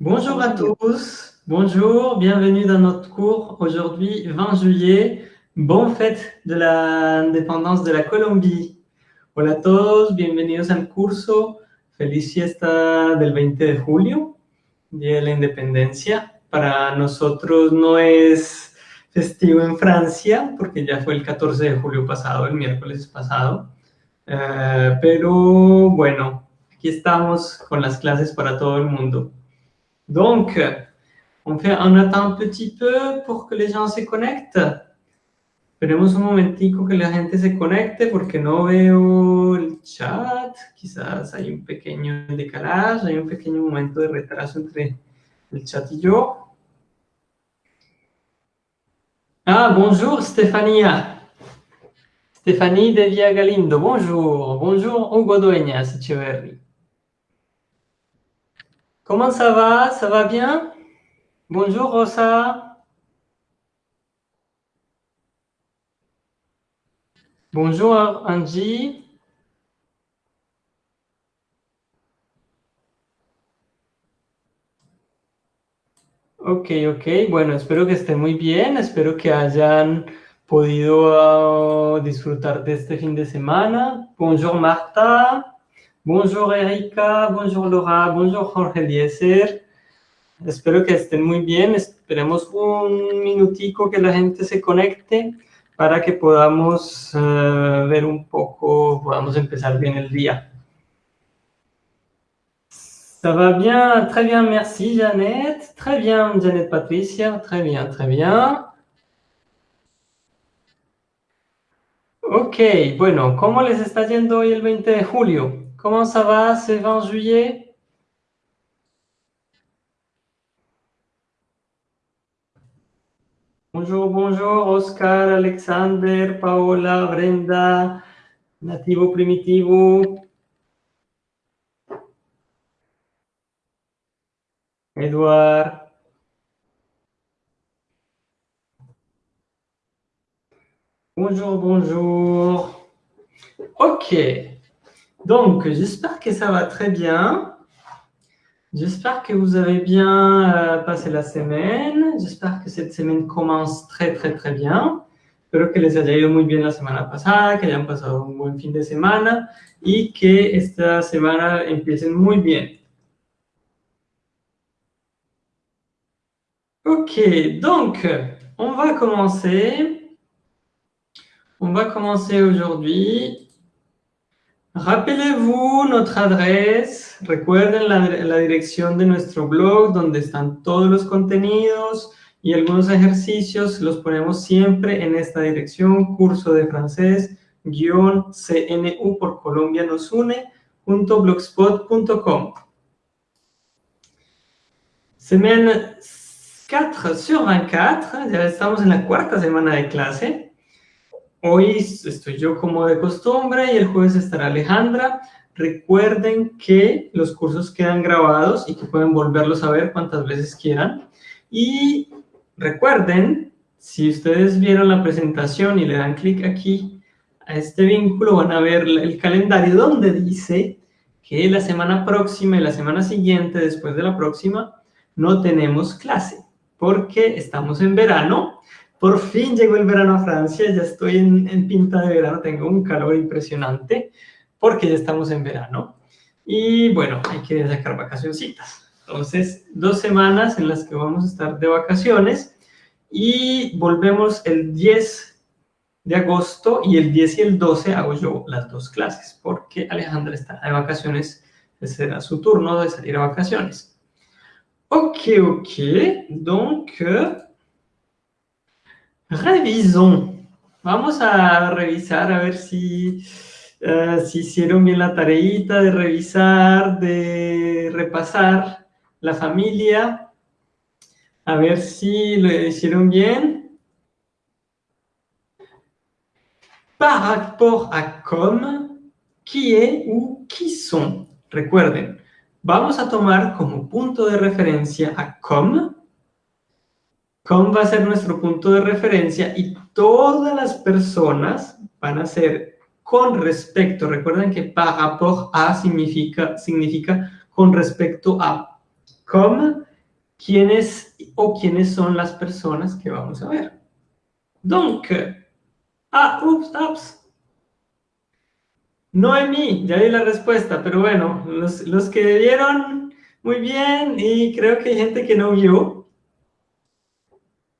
Bonjour à tous, bonjour, bienvenue dans notre cours. Aujourd'hui, 20 juillet, bonne fête de l'indépendance de la Colombie. Hola a todos, bienvenidos al curso. Feliz fiesta del 20 de julio, Día de la Independencia. Para nosotros no es festivo en Francia, porque ya fue el 14 de julio pasado, el miércoles pasado. Eh, pero bueno, aquí estamos con las clases para todo el mundo. Donc, on, fait, on attend un petit peu pour que les gens se connectent. Esperemos un momentico que la gente se conecte porque no veo el chat. Quizás hay un pequeño decalaje, hay un pequeño momento de retraso entre el chat y yo. Ah, bonjour Stefania. Stéphanie Devia Galindo, bonjour. Bonjour Hugo Dueñas Echeverri. Comment ça va Ça va bien Bonjour Rosa. Bonjour Angie. Ok, ok. Bueno, espero que estén muy bien. Espero que hayan podido uh, disfrutar de este fin de semana. Bonjour Marta. Bonjour Erika. Bonjour Laura. Bonjour Jorge Eliezer. Espero que estén muy bien. Esperemos un minutico que la gente se conecte para que podamos uh, ver un poco, podamos empezar bien el día. Ça va bien, très bien, merci Jeannette. Très bien, Jeannette Patricia, très bien, très bien. Ok, bueno, ¿cómo les está yendo hoy el 20 de julio? ¿Cómo ça va ce 20 juillet? Bonjour, bonjour, Oscar, Alexander, Paola, Brenda, Nativo Primitivo. Edouard. Bonjour, bonjour. Ok. Donc, j'espère que ça va très bien. J'espère que vous avez bien euh, passé la semaine. J'espère que cette semaine commence très, très, très bien. Espero que les haya ido muy bien la semana pasada, que hayan pasado un buen fin de semana y que esta semana empiecen muy bien. Ok, donc, on va commencer. On va commencer aujourd'hui. Rappelez-vous notre adresse. Recuerden la, la, dirección de nuestro blog donde están todos los contenidos y algunos ejercicios. Los ponemos siempre en esta dirección, curso de francés, guion CNU por Colombia nos une, punto blogspot.com. Semaine 4 sur 24, ya estamos en la cuarta semana de clase. Hoy estoy yo como de costumbre y el jueves estará Alejandra. Recuerden que los cursos quedan grabados y que pueden volverlos a ver cuantas veces quieran. Y recuerden, si ustedes vieron la presentación y le dan clic aquí a este vínculo, van a ver el calendario donde dice que la semana próxima y la semana siguiente, después de la próxima, no tenemos clase porque estamos en verano por fin llegó el verano a Francia, ya estoy en, pinta de verano, tengo un calor impresionante porque ya estamos en verano. Y bueno, hay que sacar vacacioncitas. Entonces, dos semanas en las que vamos a estar de vacaciones y volvemos el 10 de agosto y el 10 y el 12 hago yo las dos clases porque Alejandra está de vacaciones, será su turno de salir a vacaciones. Ok, ok, donc... Revisons. Vamos a revisar a ver si, uh, si hicieron bien la tareita de revisar, de repasar la familia. A ver si lo hicieron bien. Par rapport à comme, qui est ou qui sont. Recuerden, vamos a tomar como punto de referencia a comme Com va a ser nuestro punto de referencia y todas las personas van a ser con respecto. Recuerden que par rapport a significa, significa con respecto a. Com quiénes o quiénes son las personas que vamos a ver. Donc, ah, ups, ups. Noemí, ya di la respuesta, pero bueno, los, los que vieron muy bien y creo que hay gente que no vio.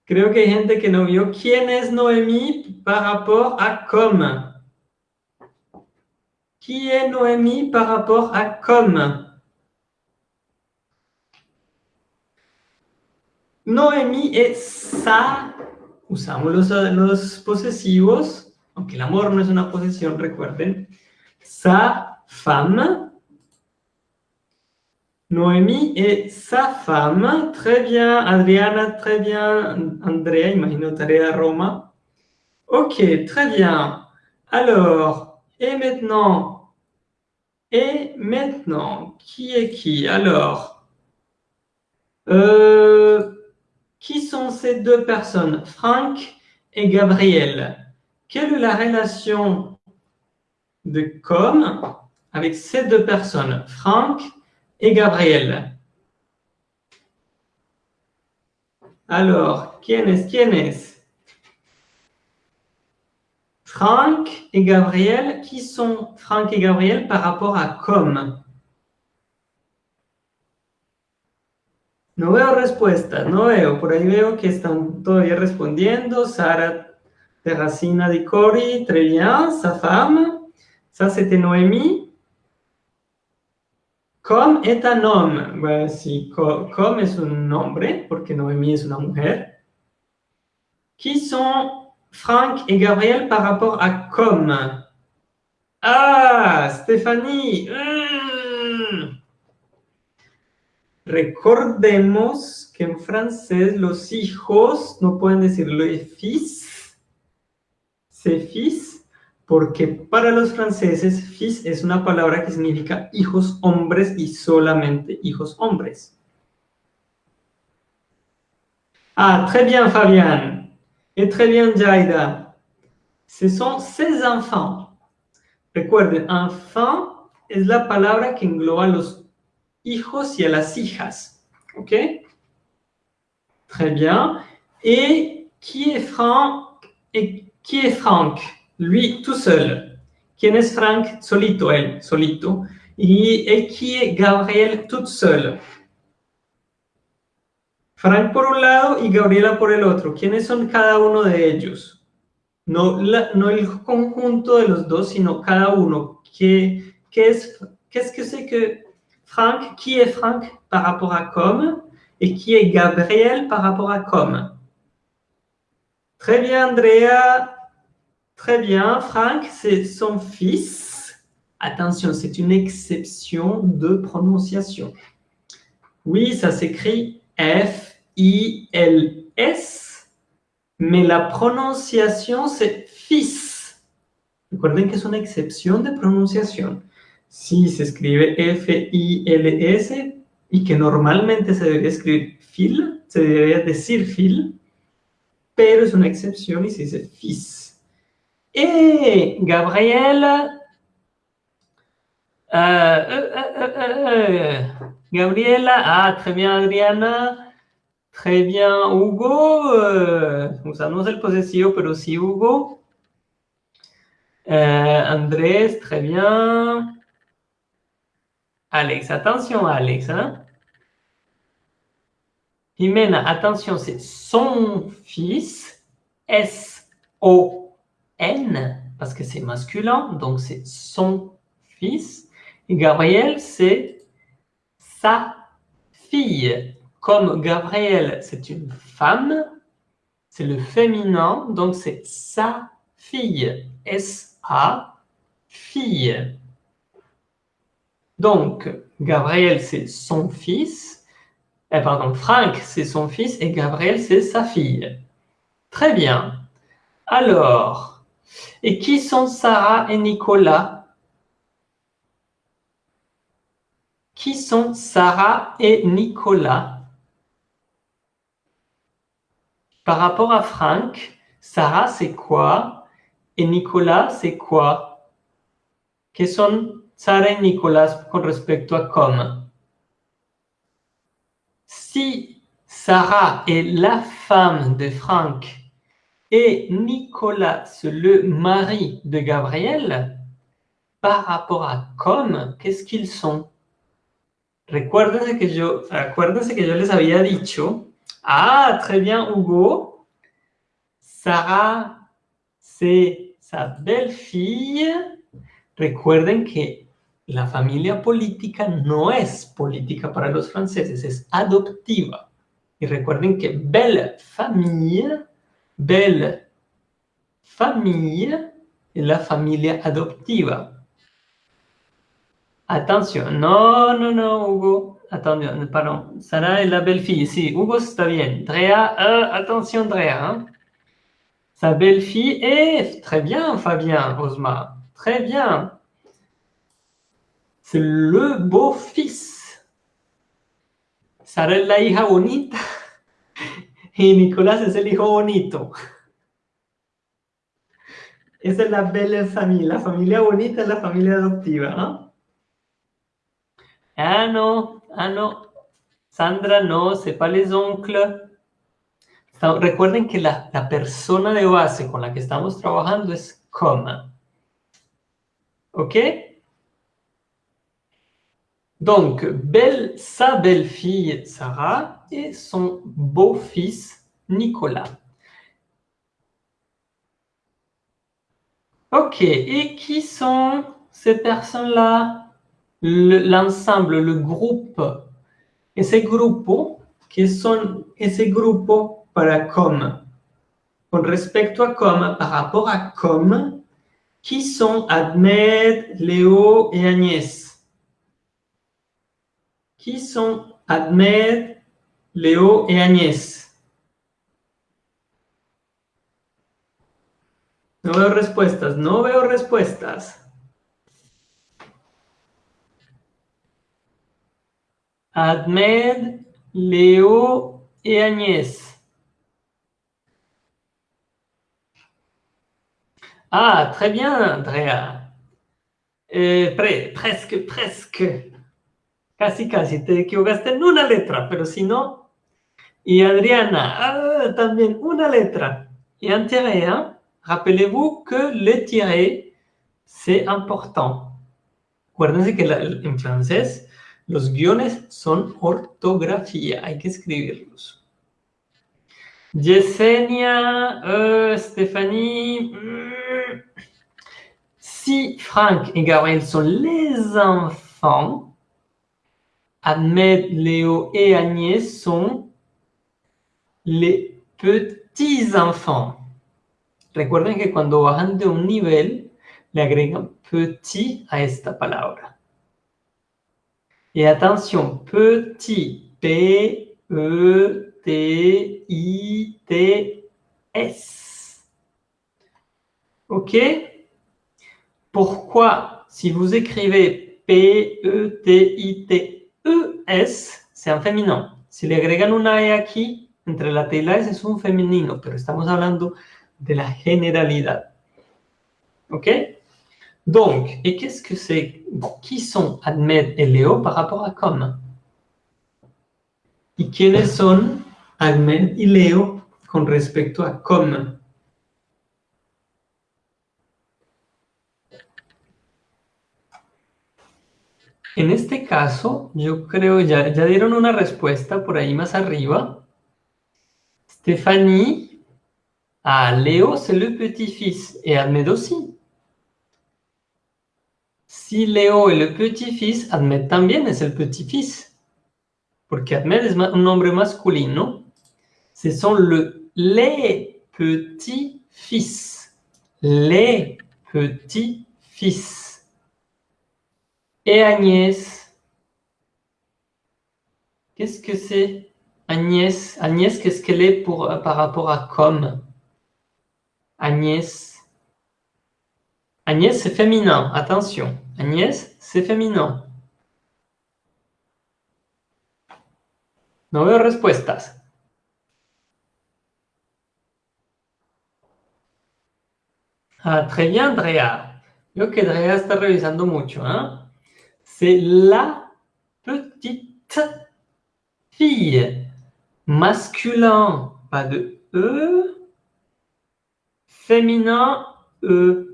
Creo que hay gente que no vio. ¿Quién es Noémie par rapport à comme? Qui est Noémie par rapport à comme? Noémie est sa, usamos los, los posesivos, aunque el amor no es una posesión, recuerden, sa femme. Noémie est sa femme. Très bien, Adriana, très bien. Andrea, imagino tarea Roma. Ok, très bien. Alors, et maintenant Et maintenant, qui est qui? Alors, euh, qui sont ces deux personnes? Franck et Gabriel. Quelle est la relation de com avec ces deux personnes, Franck et Gabriel. Alors, qui est, qui est Franck et Gabriel, qui sont Franck et Gabriel par rapport à com? No veo respuestas, no veo. Por ahí veo que están todavía respondiendo. Sara Terracina de Cori, très bien. Sa femme. Ça, c'était Noémie. Com est un homme. Bueno, sí, com es un nombre, porque Noémie es una mujer. Qui sont Franck et Gabriel par rapport à com Ah, Stéphanie. Mm. Recordemos que en francés los hijos no pueden decirlo fils, c'est fils, porque para los franceses fils es una palabra que significa hijos hombres y solamente hijos hombres. Ah, très bien Fabián, et très bien Jaida. Ce sont ses enfants. Recuerden, enfant es la palabra que engloba a los hijos y a las hijas. ¿Ok? Très bien. Et qui est Franck? Et qui est Franck? Lui tout seul. ¿Quién es Frank? Solito, él, solito. Y, et qui est Gabriel toute seule. Frank por un lado y Gabriela por el otro. ¿Quiénes son cada uno de ellos? No, el conjunto de los dos, sino cada uno. ¿Qué, qué es, qu'est-ce que c'est que Frank? Qui est Frank par rapport à com? Et qui est Gabriel par rapport à com? Très bien, Andrea. Très bien. Frank, c'est son fils. Attention, c'est une exception de prononciation. Oui, ça s'écrit F-I-L-S, mais la prononciation, c'est fils. Recuerden que es una excepción de pronunciación. Si se escribe F-I-L-S y que normalmente se debería escribir fil, se debería decir fil, pero es una excepción y se dice fils. Et Gabriel... Euh, euh, euh, Gabriela, ah, très bien Adriana, très bien Hugo, usamos el posesivo, pero sí Hugo. Andrés, très bien. Alex, attention Alex. Hein? Jimena, attention, c'est son fils, S-O N, parce que c'est masculin, donc c'est son fils. Et Gabriel, c'est sa fille. Comme Gabriel, c'est une femme, c'est le féminin, donc c'est sa fille. S-A, fille. Donc, Gabriel, c'est son fils. Eh, pardon, Frank, c'est son fils et Gabriel, c'est sa fille. Très bien. Alors, et qui sont Sarah et Nicolas? Qui sont Sarah et Nicolas? Par rapport à Franck, Sarah c'est quoi? Et Nicolas c'est quoi? Que sont Sarah et Nicolas con respecto a comme? Si Sarah est la femme de Franck et Nicolas, le mari de Gabriel, par rapport à comme, qu'est-ce qu'ils sont que yo, acuérdense que yo les había dicho, ah, très bien Hugo, Sarah, c'est sa belle-fille. Recuerden que la familia política no es política para los franceses, es adoptiva. Y recuerden que belle famille, belle famille es la familia adoptiva. Atención, no, no, no, Hugo. Atención, pardon. Sarah es la belle-fille. Sí, Hugo está bien. Drea, uh, attention, Drea. Hein. Sa belle-fille est... Très bien, Fabien, Osma. Très bien. C'est le beau-fils. Sarah es la hija bonita. Y Nicolás es el hijo bonito. Esa es la belle famille. La familia bonita es la familia adoptiva. ¿no? Ah non, ah non. Sandra, no, c'est pas les oncles. Recuerden que la, la, persona de base con la que estamos trabajando es comme. ¿Ok? Donc, sa belle-fille Sarah et son beau-fils Nicolas. Ok, et qui sont ces personnes-là? L'ensemble, le, groupe, ese grupo, que son ese grupo para com. Con respecto a com, par rapport à com, qui sont Admed, Léo et Agnès? Qui sont Admed, Léo et Agnès? No veo respuestas, no veo respuestas. Ahmed, Léo et Agnès. Ah, très bien, Andrea. Eh, presque, presque. Casi, casi. Te equivocaste en una letra, pero si no. Y Adriana, ah, también una letra. Y un tiré? Rappelez-vous que le tiré, c'est important. Acuérdense que en francés los guiones son ortografía, hay que escribirlos. Yesenia, euh, Stéphanie... Hmm. Si Franck et Gabriel sont les enfants, Ahmed, Léo et Agnès sont les petits-enfants. Recuerden que cuando bajan de un nivel, le agregan petit a esta palabra. Et attention, petit, P-E-T-I-T-S. OK? Pourquoi, si vous écrivez P-E-T-I-T-E-S, c'est un féminin. Si le agregan una E aquí, entre la T y la S es un femenino, pero estamos hablando de la generalidad. ¿Ok? Donc, et qu'est-ce que c'est Qui sont Ahmed et Léo par rapport à comme ¿Y quiénes son Ahmed y Leo con respecto a comme En este caso, yo creo, ya, ya dieron una respuesta por ahí más arriba. Stéphanie, ah, Léo, c'est le petit-fils, et Ahmed aussi. Si Léo est le petit-fils, Ahmed también es el petit-fils. Porque Ahmed es un nombre masculino. Ce sont le, les petits-fils. Les petits-fils. Et Agnès, qu'est-ce que c'est Agnès, Agnès qu'est-ce qu'elle est pour, par rapport à comme? Agnès Agnès, c'est féminin, attention. Agnès, c'est féminin. No veo respuestas. Ah, très bien, Drea. Veo que Drea está revisando mucho. Hein? C'est la petite fille. Masculin, pas de E. Féminin, E.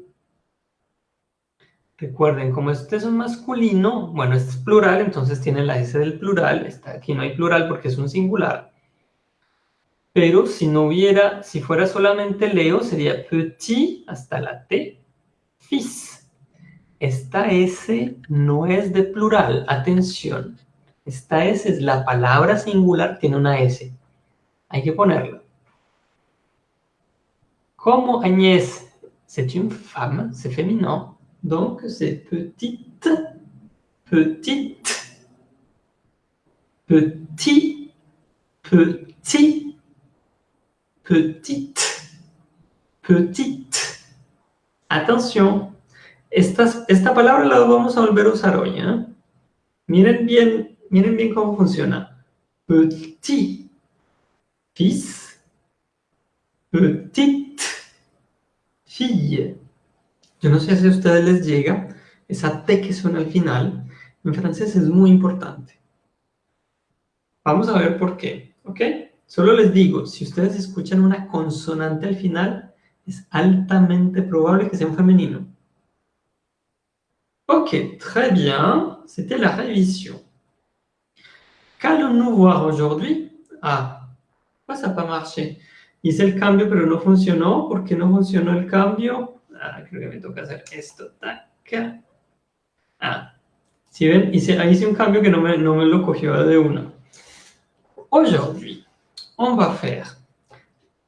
Recuerden, como este es un masculino, bueno, este es plural, entonces tiene la S del plural. Está, aquí no hay plural porque es un singular. Pero si no hubiera, si fuera solamente Leo, sería petit hasta la T, fils. Esta S no es de plural, atención. Esta S es la palabra singular, tiene una S. Hay que ponerla. Como Agnès, c'est une femme, c'est féminin. Donc, c'est petite, petite, petit, petit, petite, petite. Attention, esta, esta palabra la vamos a volver a usar hoy. ¿eh? Miren, bien, miren bien cómo funciona. Petit, fils, petite, fille. Yo no sé si a ustedes les llega esa T que suena al final. En francés es muy importante. Vamos a ver por qué, ¿ok? Solo les digo, si ustedes escuchan una consonante al final, es altamente probable que sea un femenino. Ok, très bien. C'était la révision. Qu'allons-nous voir aujourd'hui Ah, pourquoi ça n'a pas marché Hice el cambio, pero no funcionó. ¿Por qué no funcionó el cambio? Ah, creo que me toca hacer esto. Taca. Ah, si ven, hice, ahí hice un cambio que no me, no me lo cogió de una. Aujourd'hui, on va faire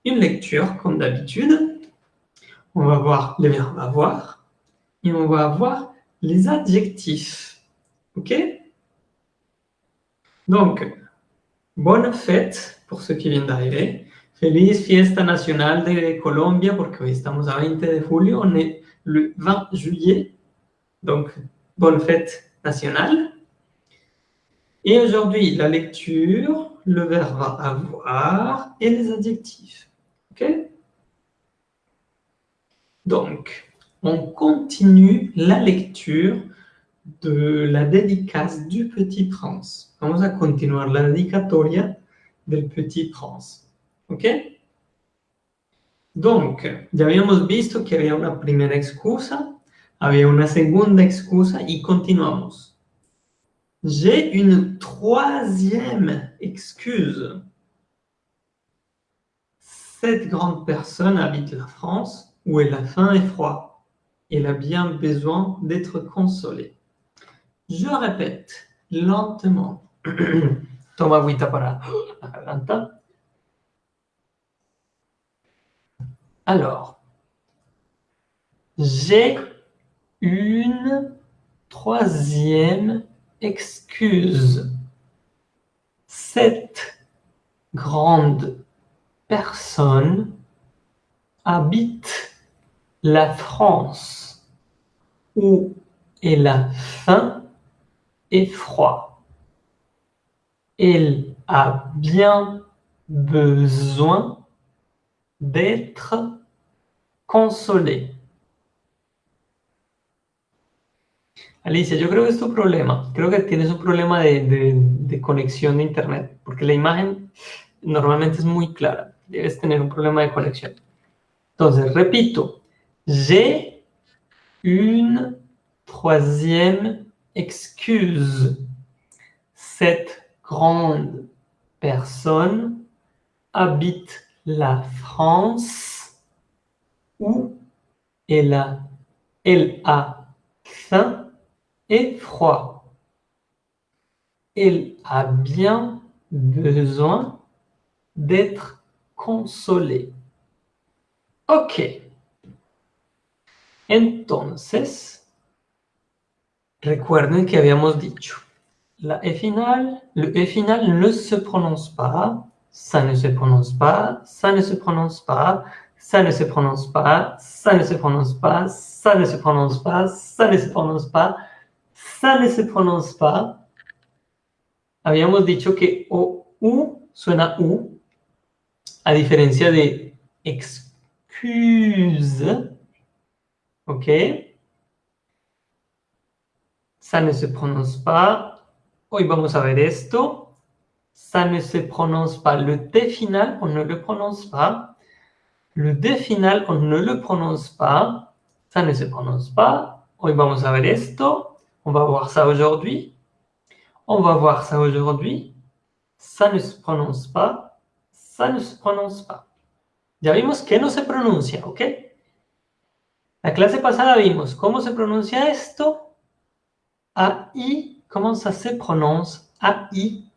une lecture comme d'habitude. On va voir les verbes avoir et on va voir les adjectifs. OK? Donc, bonne fête pour ceux qui viennent d'arriver. Feliz fiesta nacional de Colombia, porque hoy estamos a 20 de on est le 20 juillet, donc bonne fête nationale. Et aujourd'hui, la lecture, le verbe avoir et les adjectifs. OK? Donc, on continue la lecture de la dédicace du Petit Prince. Vamos a continuar la dedicatoria del Petit Prince. ¿Ok? Donc, ya habíamos visto que había una primera excusa, había una segunda excusa y continuamos. J'ai une troisième excuse. Cette grande personne habite la France où elle a faim et froid. Elle a bien besoin d'être consolée. Je répète lentement. Toma agüita para. Alors, j'ai une troisième excuse. Cette grande personne habite la France où elle a faim et froid. Elle a bien besoin d'être consolé. Alicia, yo creo que es tu problema. Creo que tienes un problema de, conexión de internet, porque la imagen normalmente es muy clara. Debes tener un problema de conexión. Entonces, repito. J'ai une troisième excuse. Cette grande personne habite la France où elle a, faim et froid. Elle a bien besoin d'être consolée. Ok. Entonces, recuerden que habíamos dicho, la E final, le E final ne se prononce pas, ça ne se prononce pas, ça ne se prononce pas, ça ne se prononce pas, ça ne se prononce pas, ça ne se prononce pas, ça ne se prononce pas, ça ne se prononce pas. Habíamos dicho que o u suena u, a diferencia de excuse, ¿ok? Ça ne se prononce pas. Hoy vamos a ver esto. ça ne se prononce pas. Le T final, on ne le prononce pas. Le D final, on ne le prononce pas. Ça ne se prononce pas. Hoy vamos a ver esto. On va voir ça aujourd'hui. On va voir ça aujourd'hui. Ça ne se prononce pas. Ça ne se prononce pas. Ya vimos que no se pronuncia, ¿ok? La clase pasada vimos cómo se pronuncia esto. AI, ¿cómo se pronuncia AI?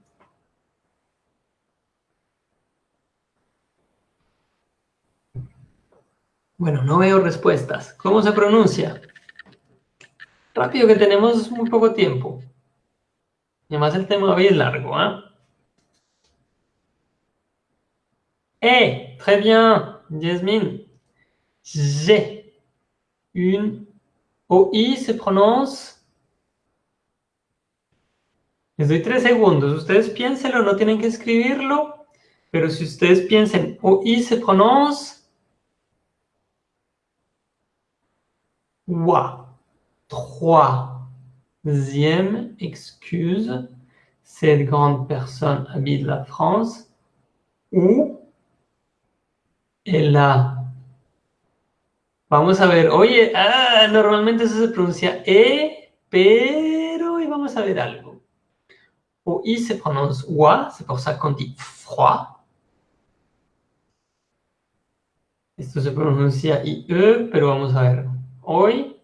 Bueno, no veo respuestas. ¿Cómo se pronuncia? Rápido que tenemos muy poco tiempo. Y además el tema hoy es largo, ¿ah? Eh, très bien, Jasmine. J'ai une OI se prononce. Les doy tres segundos. Ustedes piénsenlo, no tienen que escribirlo. Pero si ustedes piensen, OI se prononce. Wa. Troisième excuse. Cette grande personne habite la France. Ou la... Vamos a ver, oye, ah, normalmente eso se pronuncia E, pero hoy vamos a ver algo. O I se pronuncia wa, c'est pour ça qu'on dit froid. Esto se pronuncia IE, pero vamos a ver. Hoy,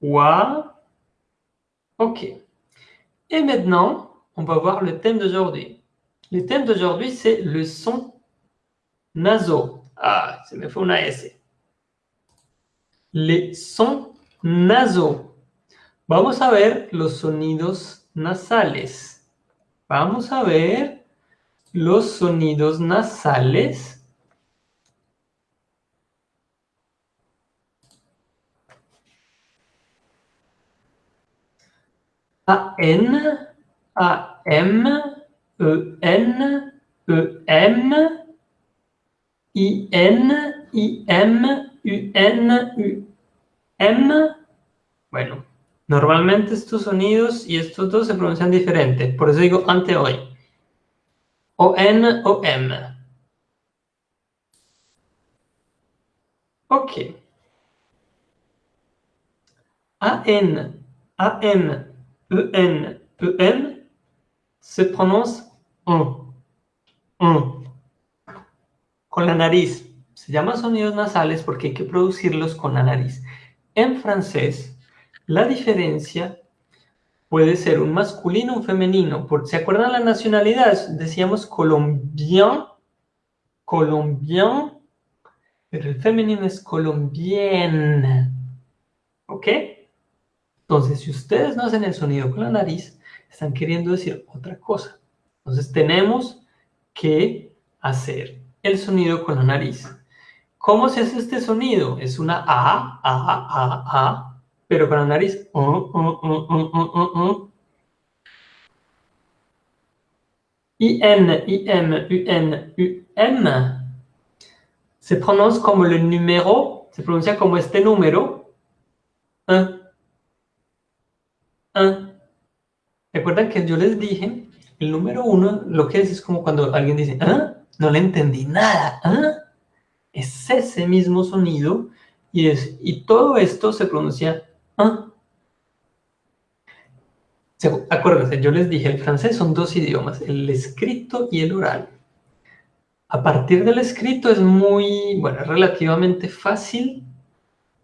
wa, ok. Et maintenant, on va voir le thème d'aujourd'hui. Le thème d'aujourd'hui, c'est le son Naso. Ah, se me fue una S. Les sons nasaux. Vamos a ver los sonidos nasales. Vamos a ver los sonidos nasales. A, N, A, M, E, N, E, M, I, N, I, M, N. Bueno, normalmente estos sonidos y estos dos se pronuncian diferente. Por eso digo ante hoy. O, N, O, M. Ok. A, N, A, M, E, N, E, M se prononce un. Un con la nariz. Se llama sonidos nasales porque hay que producirlos con la nariz. En francés, la diferencia puede ser un masculino o un femenino. ¿Se acuerdan la nacionalidad? Decíamos colombien, colombien, pero el femenino es colombienne. ¿Ok? Entonces, si ustedes no hacen el sonido con la nariz, están queriendo decir otra cosa. Entonces, tenemos que hacer el sonido con la nariz. ¿Cómo se hace este sonido? Es una A, A, A, A, pero con la nariz. I, N, I, M, U, N, U, M. Se pronuncia como el número, se pronuncia como este número. Un. Un. ¿Recuerdan que yo les dije? El número uno, lo que es es como cuando alguien dice, ¿ah? no le entendí nada. ¿ah? Es ese mismo sonido y, es, y todo esto se pronuncia ¿ah? Acuérdense, yo les dije, el francés son dos idiomas, el escrito y el oral. A partir del escrito es muy, bueno, relativamente fácil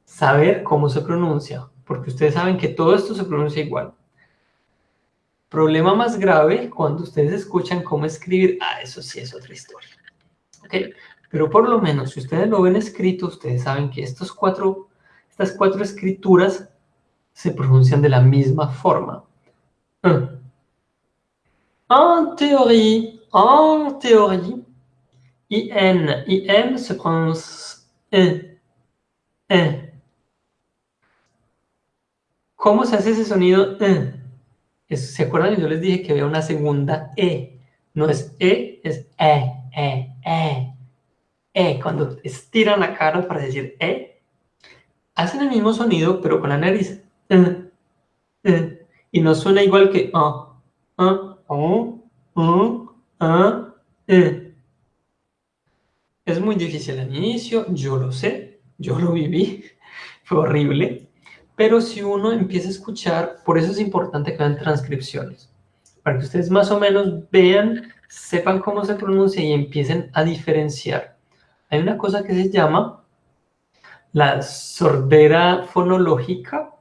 saber cómo se pronuncia, porque ustedes saben que todo esto se pronuncia igual. Problema más grave cuando ustedes escuchan cómo escribir, ah, eso sí es otra historia. ¿Okay? Pero por lo menos, si ustedes lo ven escrito, ustedes saben que estos cuatro, estas cuatro escrituras se pronuncian de la misma forma. En théorie, en théorie, IN, IM se pronuncia E, E. ¿Cómo se hace ese sonido E? ¿Se acuerdan? Yo les dije que había una segunda E. No es E, es E, E, E. E, cuando estiran la cara para decir E, hacen el mismo sonido pero con la nariz. Eh, y no suena igual que O. Es muy difícil al inicio, yo lo sé, yo lo viví, fue horrible. Pero si uno empieza a escuchar, por eso es importante que vean transcripciones. Para que ustedes más o menos vean, sepan cómo se pronuncia y empiecen a diferenciar. Hay una cosa que se llama la sordera fonológica,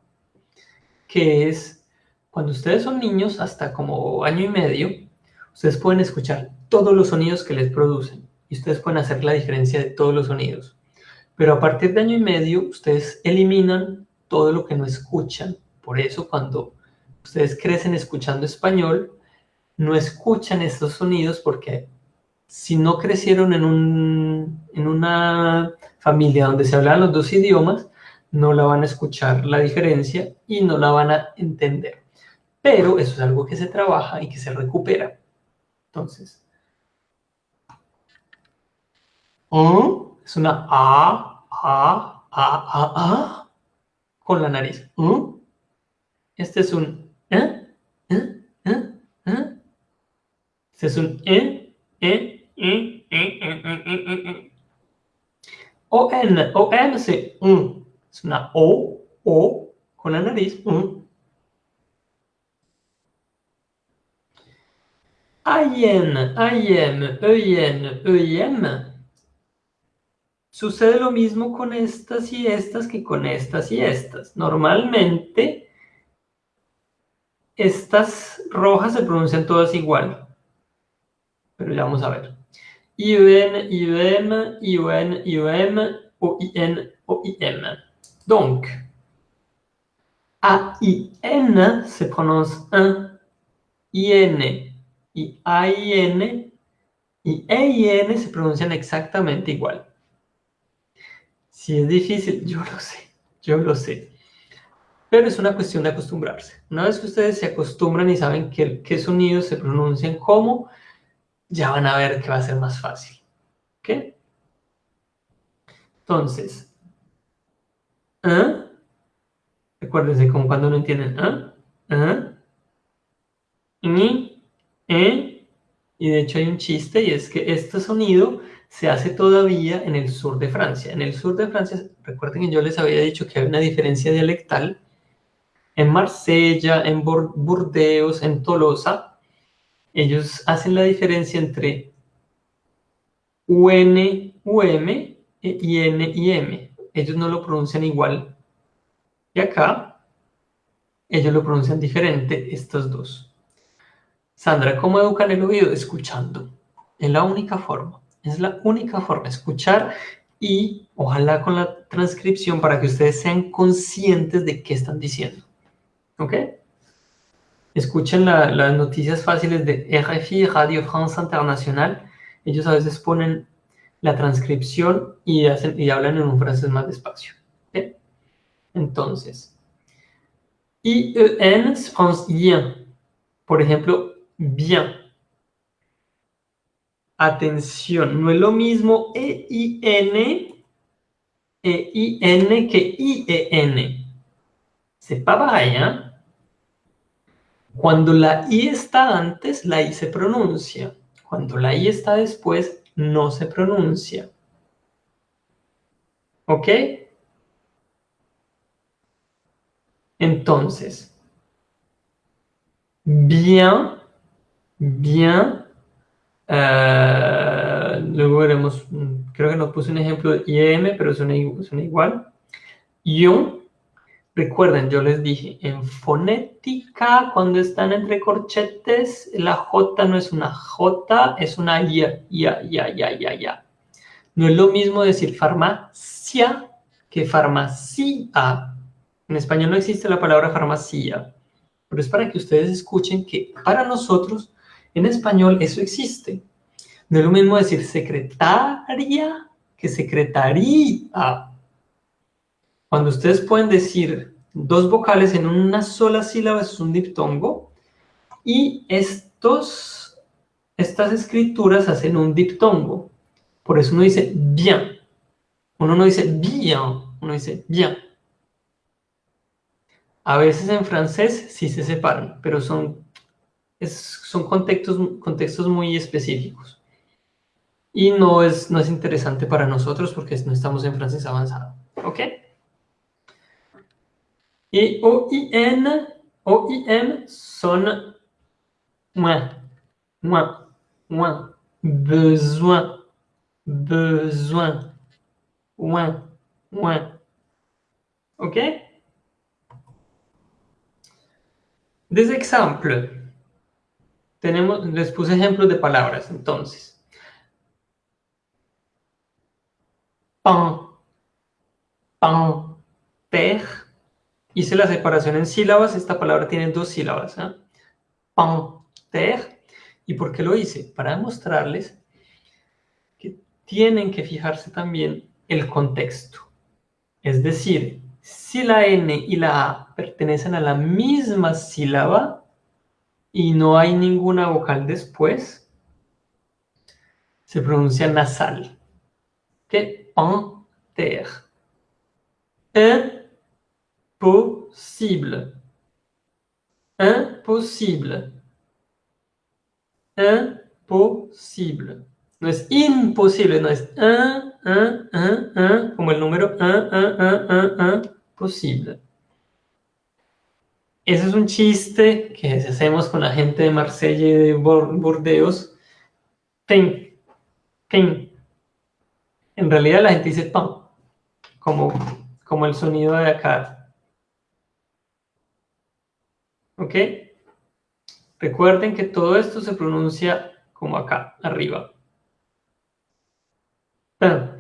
que es cuando ustedes son niños, hasta como año y medio, ustedes pueden escuchar todos los sonidos que les producen y ustedes pueden hacer la diferencia de todos los sonidos. Pero a partir de año y medio, ustedes eliminan todo lo que no escuchan. Por eso cuando ustedes crecen escuchando español, no escuchan estos sonidos porque si no crecieron en, un, en una familia donde se hablan los dos idiomas, no la van a escuchar la diferencia y no la van a entender. Pero eso es algo que se trabaja y que se recupera. Entonces, es una A, A, A, A, A con la nariz. Este es un E, E, E, E. Este es un E, E, E, E, E, E, E, O, N, O, N, sí. Es una O, O con la nariz. Ayen, ayen, eyen, eyem. Sucede lo mismo con estas y estas que con estas y estas. Normalmente, estas rojas se pronuncian todas igual. Pero ya vamos a ver. IUN, IUM, IUN, IUM, OIN, OIM. Donc, A-I-N se prononce un, I-N y A-I-N y E-I-N se pronuncian exactamente igual. Si es difícil, yo lo sé, yo lo sé. Pero es una cuestión de acostumbrarse. Una vez que ustedes se acostumbran y saben qué, qué sonidos se pronuncian cómo, ya van a ver que va a ser más fácil. ¿Ok? Entonces, ¿eh? Recuérdense como cuando no entienden ¿eh? ¿eh? y, ¿eh? y de hecho hay un chiste y es que este sonido se hace todavía en el sur de Francia. En el sur de Francia, recuerden que yo les había dicho que hay una diferencia dialectal. En Marsella, en Burdeos, en Tolosa, ellos hacen la diferencia entre UN, UM e IN y M. Ellos no lo pronuncian igual. Y acá, ellos lo pronuncian diferente, estos dos. Sandra, ¿cómo educan el oído? Escuchando. Es la única forma. Es la única forma, escuchar y ojalá con la transcripción para que ustedes sean conscientes de qué están diciendo. ¿Ok? Escuchen las noticias fáciles de RFI, Radio France Internacional. Ellos a veces ponen la transcripción y, hacen, y hablan en un francés más despacio. Entonces, IEN pronuncia bien. Por ejemplo, bien. Atención, no es lo mismo E-I-N E-I-N que I-E-N. C'est pas pareil, ¿eh? Cuando la I está antes, la I se pronuncia. Cuando la I está después, no se pronuncia. ¿Ok? Entonces, bien, bien, eh, luego veremos, creo que nos puse un ejemplo de IM, pero suena, igual. Ion, recuerden, yo les dije, en fonética, cuando están entre corchetes, la J no es una J, es una ya, ya, ya, ya, ya, ya. No es lo mismo decir farmacia que farmacia. En español no existe la palabra farmacia, pero es para que ustedes escuchen que para nosotros en español eso existe. No es lo mismo decir secretaria que secretaría. Cuando ustedes pueden decir dos vocales en una sola sílaba, es un diptongo. Y estos, estas escrituras hacen un diptongo. Por eso uno dice bien. Uno no dice bien, uno dice bien. A veces en francés sí se separan, pero son son contextos, contextos muy específicos. y no es, no es interesante para nosotros porque no estamos en francés avanzado. ¿Ok? Y OIN, OIM son moins, moins, moins, besoin, besoin, moins, moins. ¿Ok? Des exemples. Tenemos, les puse ejemplos de palabras, entonces. Pan, pan, ter. Hice la separación en sílabas, esta palabra tiene dos sílabas. ¿eh? Pan, ter. ¿Y por qué lo hice? Para demostrarles que tienen que fijarse también el contexto. Es decir, si la N y la A pertenecen a la misma sílaba y no hay ninguna vocal después, se pronuncia nasal. ¿Qué? Panter. Imposible. Imposible. Imposible. No es imposible, no es un, un, un, un, como el número un, un, un, un, posible. Ese es un chiste que hacemos con la gente de Marsella y de Burdeos. Ten, ten. En realidad la gente dice pan, como, como el sonido de acá. ¿Ok? Recuerden que todo esto se pronuncia como acá, arriba. Pero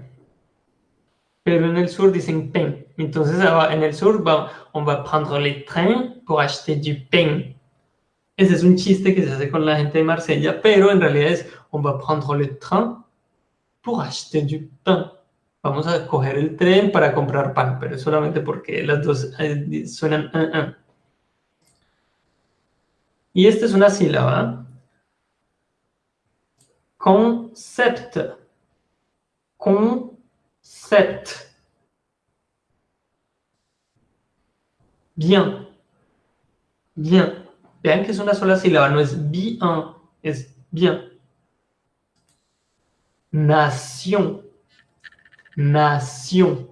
en el sur dicen pain. Entonces en el sur va, on va prendre le train pour acheter du pain. Ese es un chiste que se hace con la gente de Marsella, pero en realidad es on va prendre le train pour acheter du pain. Vamos a coger el tren para comprar pan, pero solamente porque las dos eh, suenan un. Y esta es una sílaba. Concept concept. Bien. Bien. Vean que es una sola sílaba, no es bien, es bien. Nación. Nación.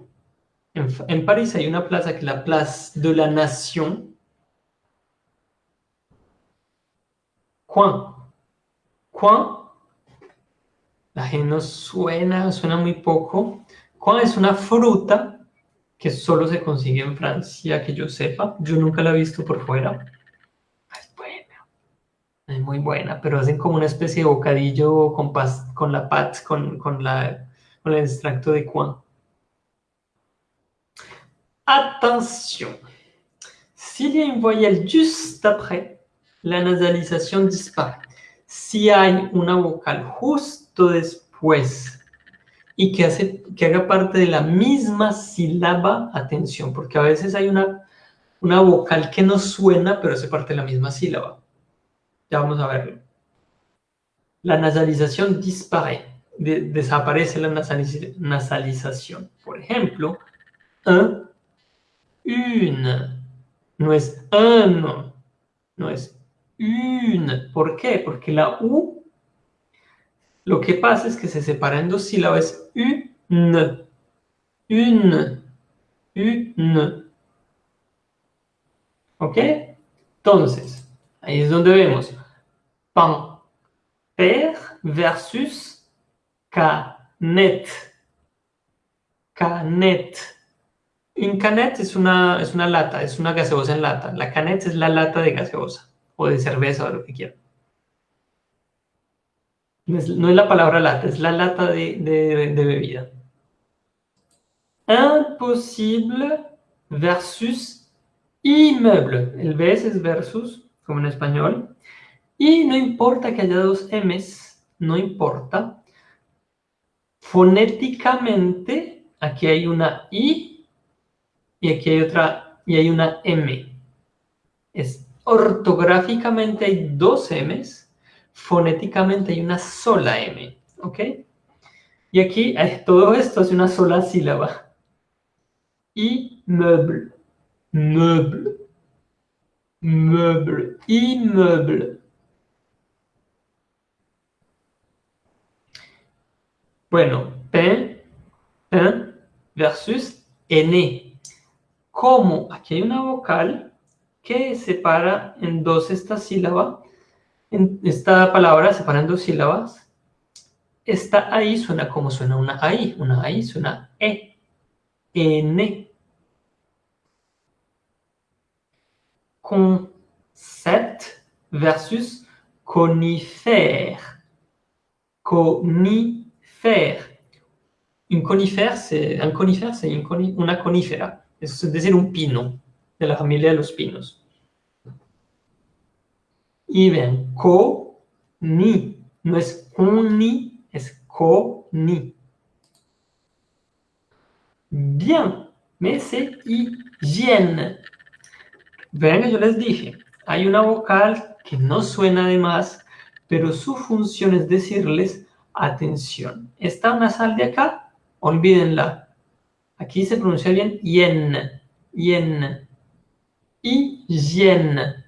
En, París hay una plaza que es la Place de la Nation. Coin. Coin la G no suena, suena muy poco. ¿Cuál es una fruta que solo se consigue en Francia, que yo sepa? Yo nunca la he visto por fuera. Es buena. Es muy buena, pero hacen como una especie de bocadillo con, con la pat, con, con, la, con el extracto de cuan. Attention a une voyelle juste après, la nasalisation disparaît. Si hay una vocal justo después y que, haga parte de la misma sílaba, atención, porque a veces hay una, una vocal que no suena, pero hace parte de la misma sílaba. Ya vamos a verlo. La nasalización dispare, desaparece la nasalización. Por ejemplo, un, no es un, no es une. ¿Por qué? Porque la U lo que pasa es que se separa en dos sílabas, une, une, une. ¿Ok? Entonces, ahí es donde vemos pan, per versus canet. Canet. Un canet es una, es una lata, es una gaseosa en lata. La canet es la lata de gaseosa o de cerveza o lo que quieran. No es, la palabra lata, es la lata de, de, bebida. Imposible versus immeuble. El ves es versus, como en español. Y no importa que haya dos M's, no importa. Fonéticamente, aquí hay una I y aquí hay otra, y hay una M. Es, ortográficamente hay dos M's fonéticamente hay una sola M, ¿ok? Y aquí eh, todo esto es una sola sílaba. Immeuble, meuble, meuble, immeuble. Bueno, pain, pain versus N. Como aquí hay una vocal que separa en dos esta sílaba, en esta palabra separa en dos sílabas, esta ahí suena como suena una AI. Una AI suena E. N. Concept versus conifère. Conifère. Un conifère, c'est un conifère, c'est una conífera. Es decir, un pino, de la familia de los pinos. Y ven, co, ni, no es con ni, es co, ni. Bien, mais c'est hygiène. Ven que yo les dije, hay una vocal que no suena de más, pero su función es decirles atención. Esta nasal de acá, olvídenla. Aquí se pronuncia bien yen, yen, hygiène.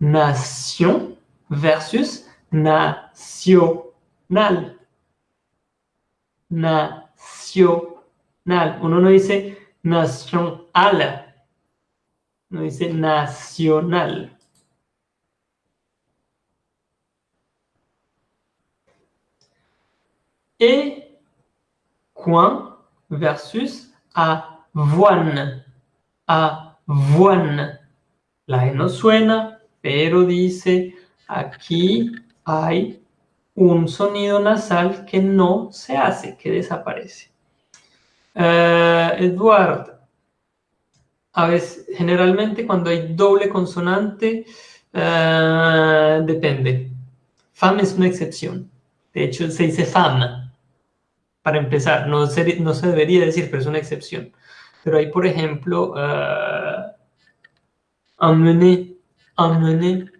Nation versus nacional. Nacional. Uno no dice nacional, no dice nacional. Et coin versus avoine. Avoine. La E no suena, pero dice aquí hay un sonido nasal que no se hace, que desaparece. Uh, Edward, a veces, generalmente cuando hay doble consonante, uh, depende. Fam es una excepción. De hecho, se dice fam, para empezar. No se, no se debería decir, pero es una excepción. Pero hay, por ejemplo, uh, amener, amener.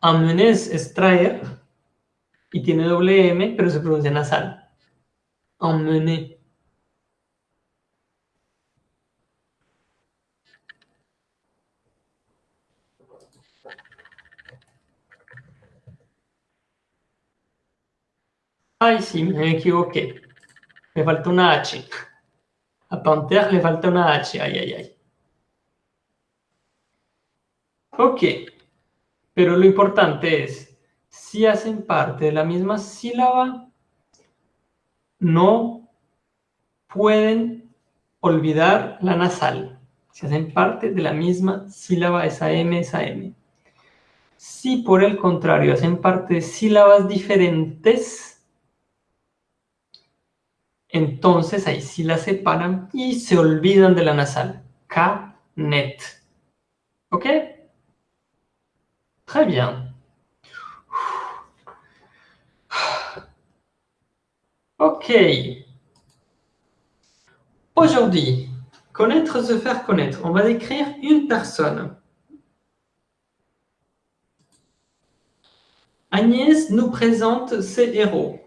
Amener es, es traer y tiene doble M, pero se pronuncia nasal. Emmener. Ay, sí, me equivoqué. Me falta una H. A Panther le falta una H. Ay, ay, ay. Ok. Pero lo importante es, si hacen parte de la misma sílaba, no pueden olvidar la nasal. Si hacen parte de la misma sílaba, esa M, esa M. Si por el contrario hacen parte de sílabas diferentes, entonces ahí sí la separan y se olvidan de la nasal. K-net. ¿Ok? Très bien. Ok. Aujourd'hui, connaître, se faire connaître. On va décrire une personne. Agnès nous présente ses héros.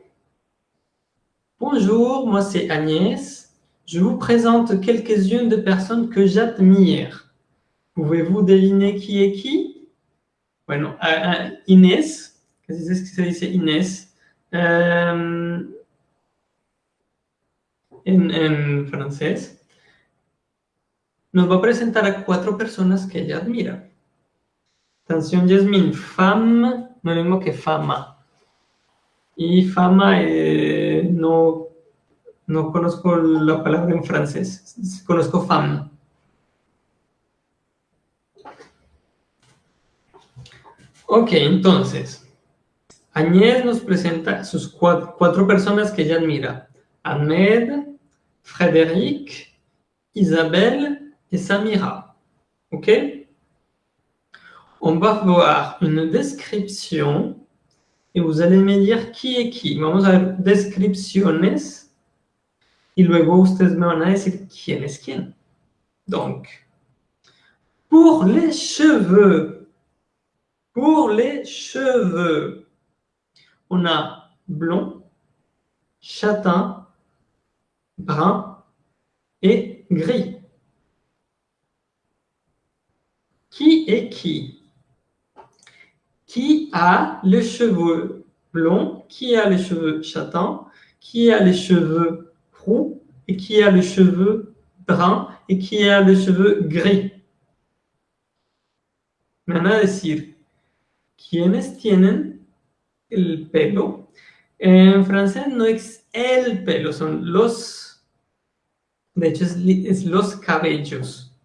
Bonjour, moi c'est Agnès. Je vous présente quelques-unes de personnes que j'admire. Pouvez-vous deviner qui est qui? Bueno, uh, Inés, casi es que se dice Inés, um, en, en francés, nos va a presentar a cuatro personas que ella admira. Atención, Jasmine, femme, no es que fama. Y fama, eh, no, no conozco la palabra en francés, conozco femme. Ok, entonces, Agnès nos presenta sus cuatro, personas que ella admira. Ahmed, Frédéric, Isabelle et Samira. Ok On va voir une description y vous allez me dire qui est qui. Vamos a ver descripciones y luego ustedes me van a decir quién es quién. Donc, pour les cheveux, pour les cheveux, on a blond, châtain, brun et gris. Qui est qui? Qui a les cheveux blond, qui a les cheveux châtains, qui a les cheveux roux et qui a les cheveux bruns et qui a les cheveux gris. A decir, ¿quiénes tienen el pelo? En francés no es el pelo, son los, de hecho es, los cabellos.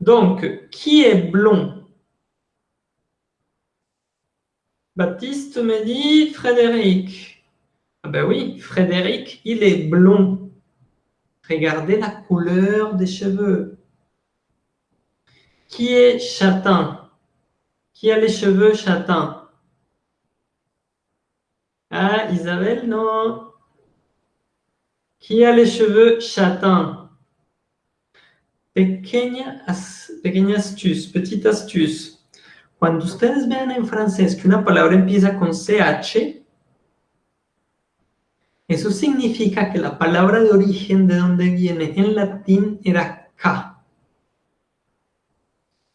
Donc, qui est blond? Baptiste me dit Frédéric. Ah ben oui, Frédéric, il est blond. Regardez la couleur des cheveux. Qui est châtain? Qui a les cheveux châtains? Ah, Isabelle, non. Qui a les cheveux châtains? Pequeña, pequeña astuce, petite astuce. Cuando ustedes vean en francés que una palabra empieza con CH, eso significa que la palabra de origen de donde viene en latín era K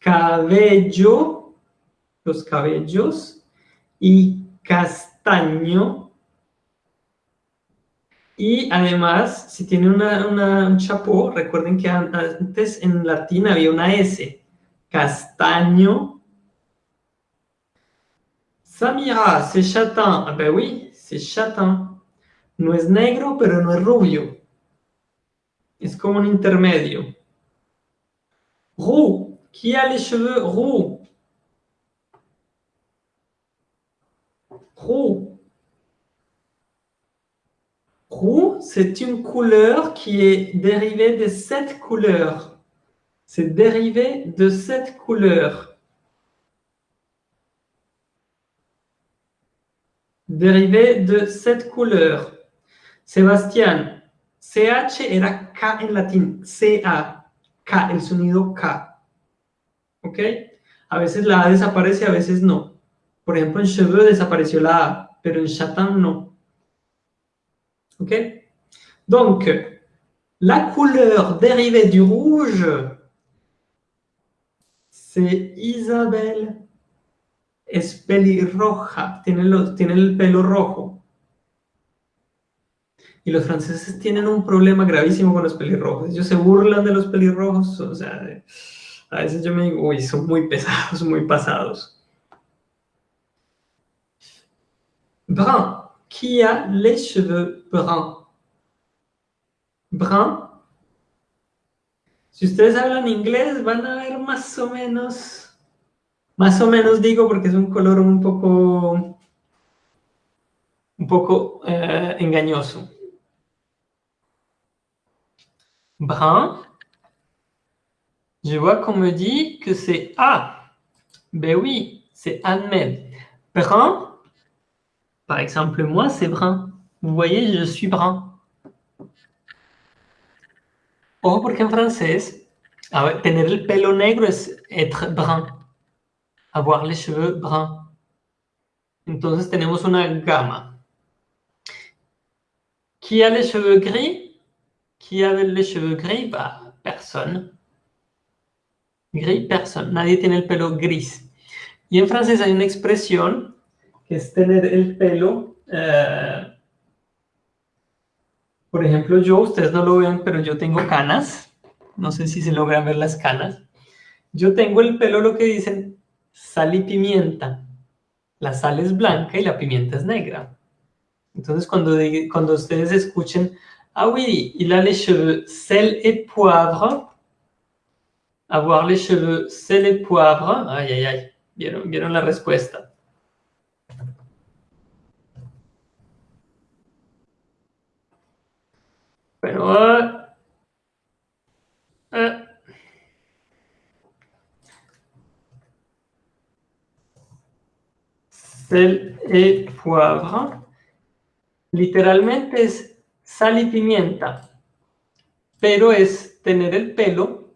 cabello, los cabellos, y castaño. Y además, si tiene una, un chapó, recuerden que antes en latín había una S. Castaño. Samira, c'est châtain. Ah ben oui, c'est châtain. No es negro, pero no es rubio. Es como un intermedio. Roux, qui a les cheveux Roux. Roux, c'est une couleur qui est dérivée de cette couleur. C'est dérivé de cette couleur. Dérivé de cette couleur. Sébastien, CH era K en latín, CA, K, el sonido K. ¿ok? A veces la A desaparece, a veces no. Por ejemplo, en cheveux desapareció la A, pero en châtain no. ¿Ok? Donc, la couleur dérivée du rouge, c'est Isabelle. Es pelirroja, tiene, tiene el pelo rojo. Y los franceses tienen un problema gravísimo con los pelirrojos. Ellos se burlan de los pelirrojos, o sea, a veces yo me digo, uy, son muy pesados, muy pasados. Brun. Qui a les cheveux bruns? Brun? Si ustedes hablan inglés, van a ver más o menos, más o menos digo porque es un color un poco, un poco eh, engañoso. Brun? Je vois qu'on me dit que c'est A. Ben oui, c'est Ahmed. Brun, par exemple, moi, c'est brun. Vous voyez, je suis brun. Ojo porque en francés, tener el pelo negro es être brun. Avoir les cheveux bruns. Entonces tenemos una gama. Qui a les cheveux gris? Qui a les cheveux gris? Bah, personne. Gris, personne. Nadie tiene el pelo gris. Y en francés hay una expresión que es tener el pelo... Eh, por ejemplo, yo, ustedes no lo ven, pero yo tengo canas. No sé si se logran ver las canas. Yo tengo el pelo lo que dicen sal y pimienta. La sal es blanca y la pimienta es negra. Entonces, cuando, cuando ustedes escuchen, ah oui, il a les cheveux sel et poivre, Avoir les cheveux, c'est les poivres. Ay, ay, ay. Vieron, vieron la respuesta. Sel et poivre. Literalmente es sal y pimienta, pero es tener el pelo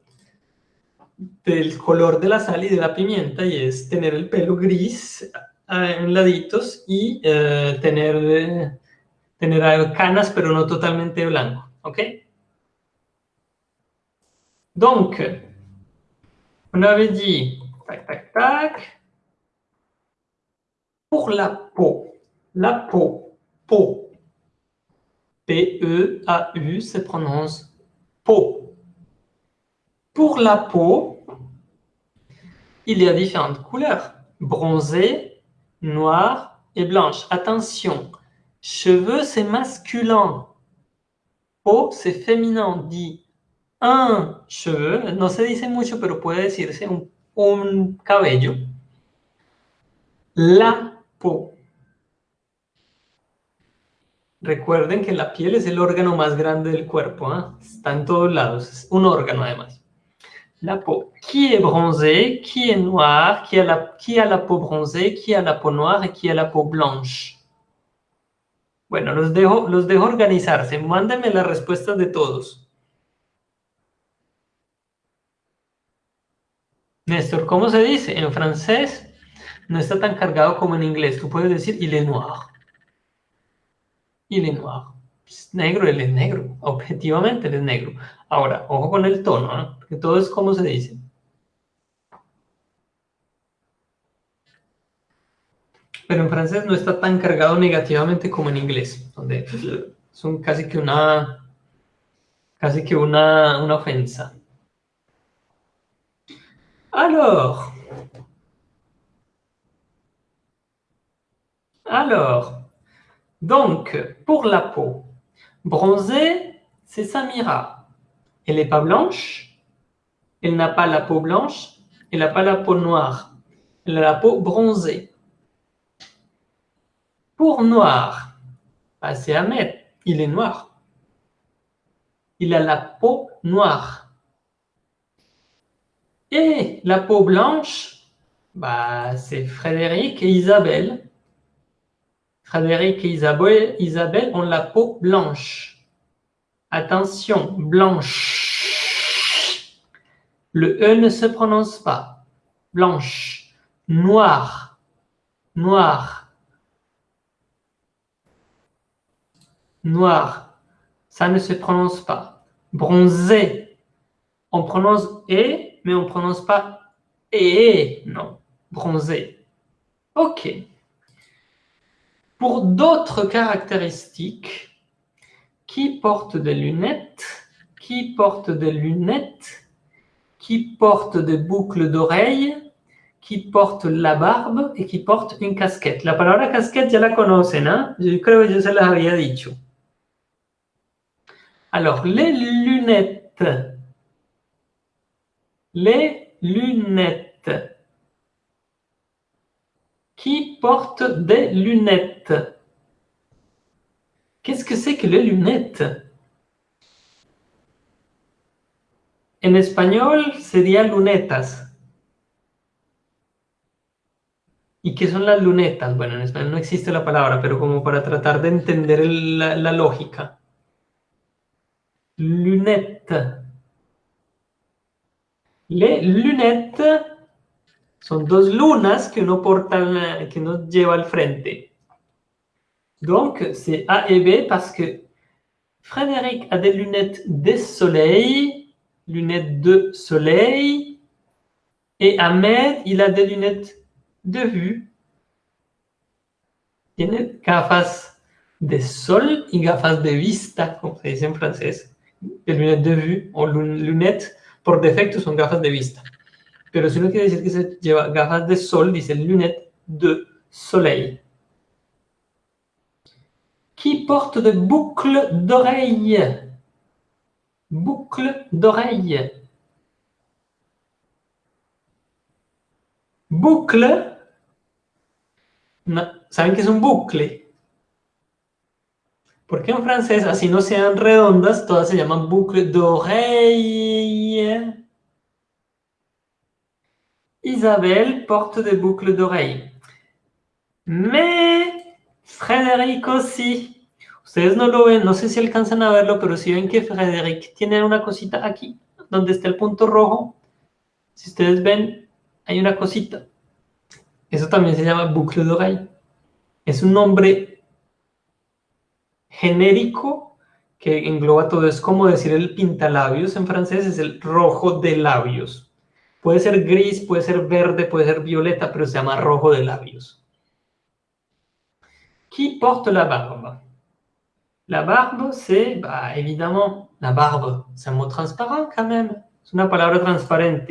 del color de la sal y de la pimienta y es tener el pelo gris eh, en laditos y eh, tener, eh, tener canas pero no totalmente blanco, ¿ok? Donc, on avait dit, tac, tac, tac, Pour la peau, la peau, peau. P-E-A-U se prononce peau. Pour la peau, il y a différentes couleurs. Bronzé, noir et blanche. Attention, cheveux c'est masculin. Peau c'est féminin. On dit un cheveu, no se dice mucho, pero puede decirse un, cabello. La peau. Recuerden que la piel es el órgano más grande del cuerpo, ¿eh? está en todos lados, es un órgano además. La peau. Qui est bronzé, qui est noir, qui a, la, qui a la peau bronzée, qui a la peau noire et qui a la peau blanche. Bueno, los dejo, los dejo organizarse. Mándenme las respuestas de todos. Néstor, ¿cómo se dice? En francés no está tan cargado como en inglés. Tú puedes decir il est noir. Il est noir. Negro, él es negro. Objetivamente, él es negro. Ahora, ojo con el tono, ¿no? Porque todo es como se dice. Pero en francés no está tan cargado negativamente como en inglés, donde son casi que alors, donc, pour la peau, bronzée, c'est Samira. Elle n'est pas blanche, elle n'a pas la peau blanche, elle n'a pas la peau noire, elle a la peau bronzée. Pour noir, c'est Ahmed, il est noir. Il a la peau noire. Et la peau blanche, bah, c'est Frédéric et Isabelle. Frédéric et Isabelle, Isabelle ont la peau blanche. Attention, blanche. Le E ne se prononce pas. Blanche. Noir. Noir. Noir. Ça ne se prononce pas. Bronzé. On prononce E mais on ne prononce pas et non, bronzé. Ok. Pour d'autres caractéristiques, qui porte des lunettes, qui porte des lunettes, qui porte des boucles d'oreilles, qui porte la barbe et qui porte une casquette. La palabra casquette, ya la conocen, ¿no? Yo creo que yo se las. Alors, les lunettes les lunettes. Qui porte des lunettes Qu'est-ce que c'est que les lunettes En espagnol sería lunetas. ¿Y qué son las lunetas? Bueno, en español no existe la palabra, pero como para tratar de entender la, la lógica. Lunette. Les lunettes son dos lunas que uno, porta, que uno lleva al frente. Donc, c'est A et B parce que Frédéric a des lunettes de soleil, lunettes de soleil, et Ahmed, il a des lunettes de vue. Tiene gafas de sol y gafas de vista, como se en francés. Des lunettes de vue o lunettes por defecto son gafas de vista. Pero si uno quiere decir que se lleva gafas de sol, dice lunette de soleil. Qui porte de boucles d'oreilles? Boucles d'oreilles. Boucle. ¿Saben qué es un bucle? Porque en francés, así no sean redondas, todas se llaman boucle d'oreille. Isabelle porte des boucles d'oreille. Mais Frédéric aussi. Ustedes no lo ven, no sé si alcanzan a verlo, pero si ven que Frédéric tiene una cosita aquí, donde está el punto rojo. Si ustedes ven, hay una cosita. Eso también se llama boucle d'oreille. Es un nombre genérico que engloba todo. Es como decir el pintalabios en francés, es el rojo de labios. Puede ser gris, puede ser verde, puede ser violeta, pero se llama rojo de labios. Qui porte la barbe La barbe, c'est bah, évidemment la barbe. C'est un mot transparent quand même. C'est une parole transparente.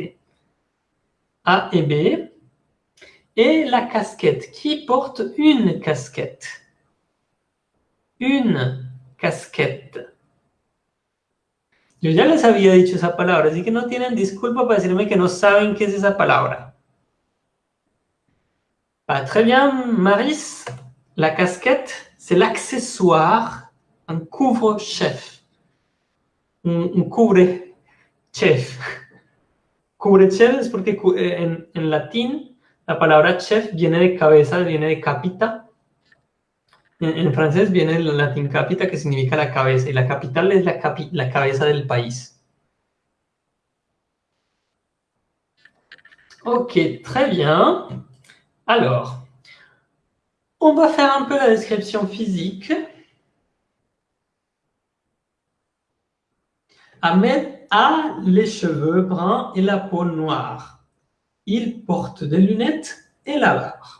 A et B. Et la casquette. Qui porte une casquette Une casquette. Yo ya les había dicho esa palabra, así que no tienen disculpa para decirme que no saben qué es esa palabra. Ah, très bien, Maris. La casquette, c'est l'accessoire, un couvre-chef. Un, un couvre-chef. Couvre-chef es porque eh, en, en latín la palabra chef viene de cabeza, viene de capita. En, en, francés viene del latín capita, que significa la cabeza, y la capital es la, capi, la cabeza del país. Ok, très bien. Alors, on va faire un peu la description physique. Ahmed a les cheveux bruns et la peau noire. Il porte des lunettes et la barbe.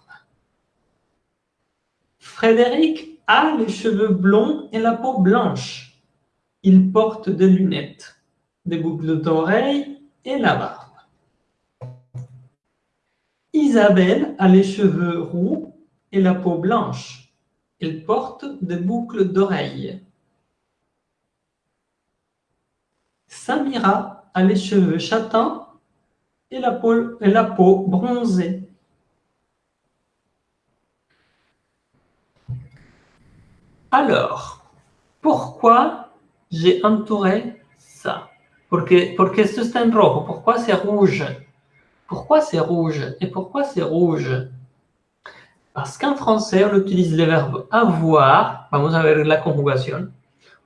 Frédéric a les cheveux blonds et la peau blanche. Il porte des lunettes, des boucles d'oreilles et la barbe. Isabelle a les cheveux roux et la peau blanche. Elle porte des boucles d'oreilles. Samira a les cheveux châtains et la peau, et la peau bronzée. Alors, pourquoi j'ai entouré ça? Porque, porque esto. Pourquoi c'est rouge? Pourquoi c'est rouge Et pourquoi c'est rouge? Parce qu'en français, on utilise le verbe avoir. Vamos a ver la conjugación.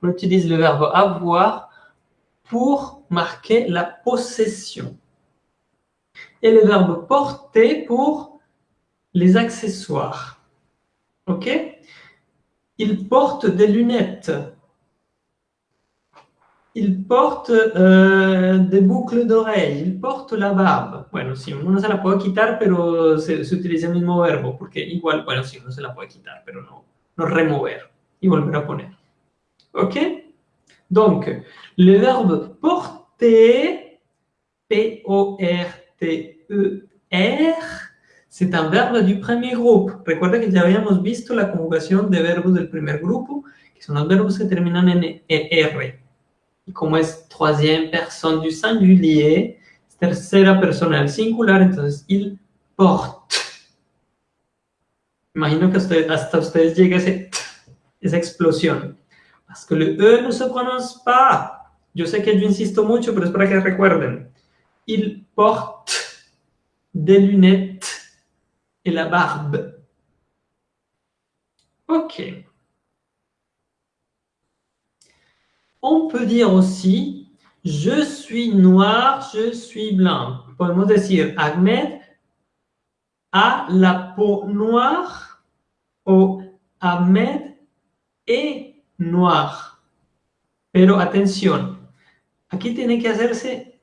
On utilise le verbe avoir pour marquer la possession. Et le verbe porter pour les accessoires. OK? Il porte des lunettes. Il porte euh, des boucles d'oreilles, il porte la barbe. Bueno, uno no se la puede quitar, pero se, se, utiliza el mismo verbo, porque igual, bueno, sí, uno se la puede quitar, pero no, no remover y volver a poner. ¿Ok? Donc, le verbe porter, P-O-R-T-E-R, c'est un verbe du premier groupe. Recuerda que ya habíamos visto la conjugación de verbos del primer grupo, que son los verbos que terminan en ER. Y como es troisième personne du singulier, es tercera persona del singular, entonces il porte. Imagino que usted, hasta ustedes llega ese, esa explosión. Parce que le E no se prononce pas. Yo sé que yo insisto mucho, pero es para que recuerden. Il porte des lunettes et la barbe. Ok. On peut dire aussi je suis noir, je suis blanc. Podemos decir Ahmed a la peau noire o Ahmed est noir. Pero atención, aquí tiene que hacerse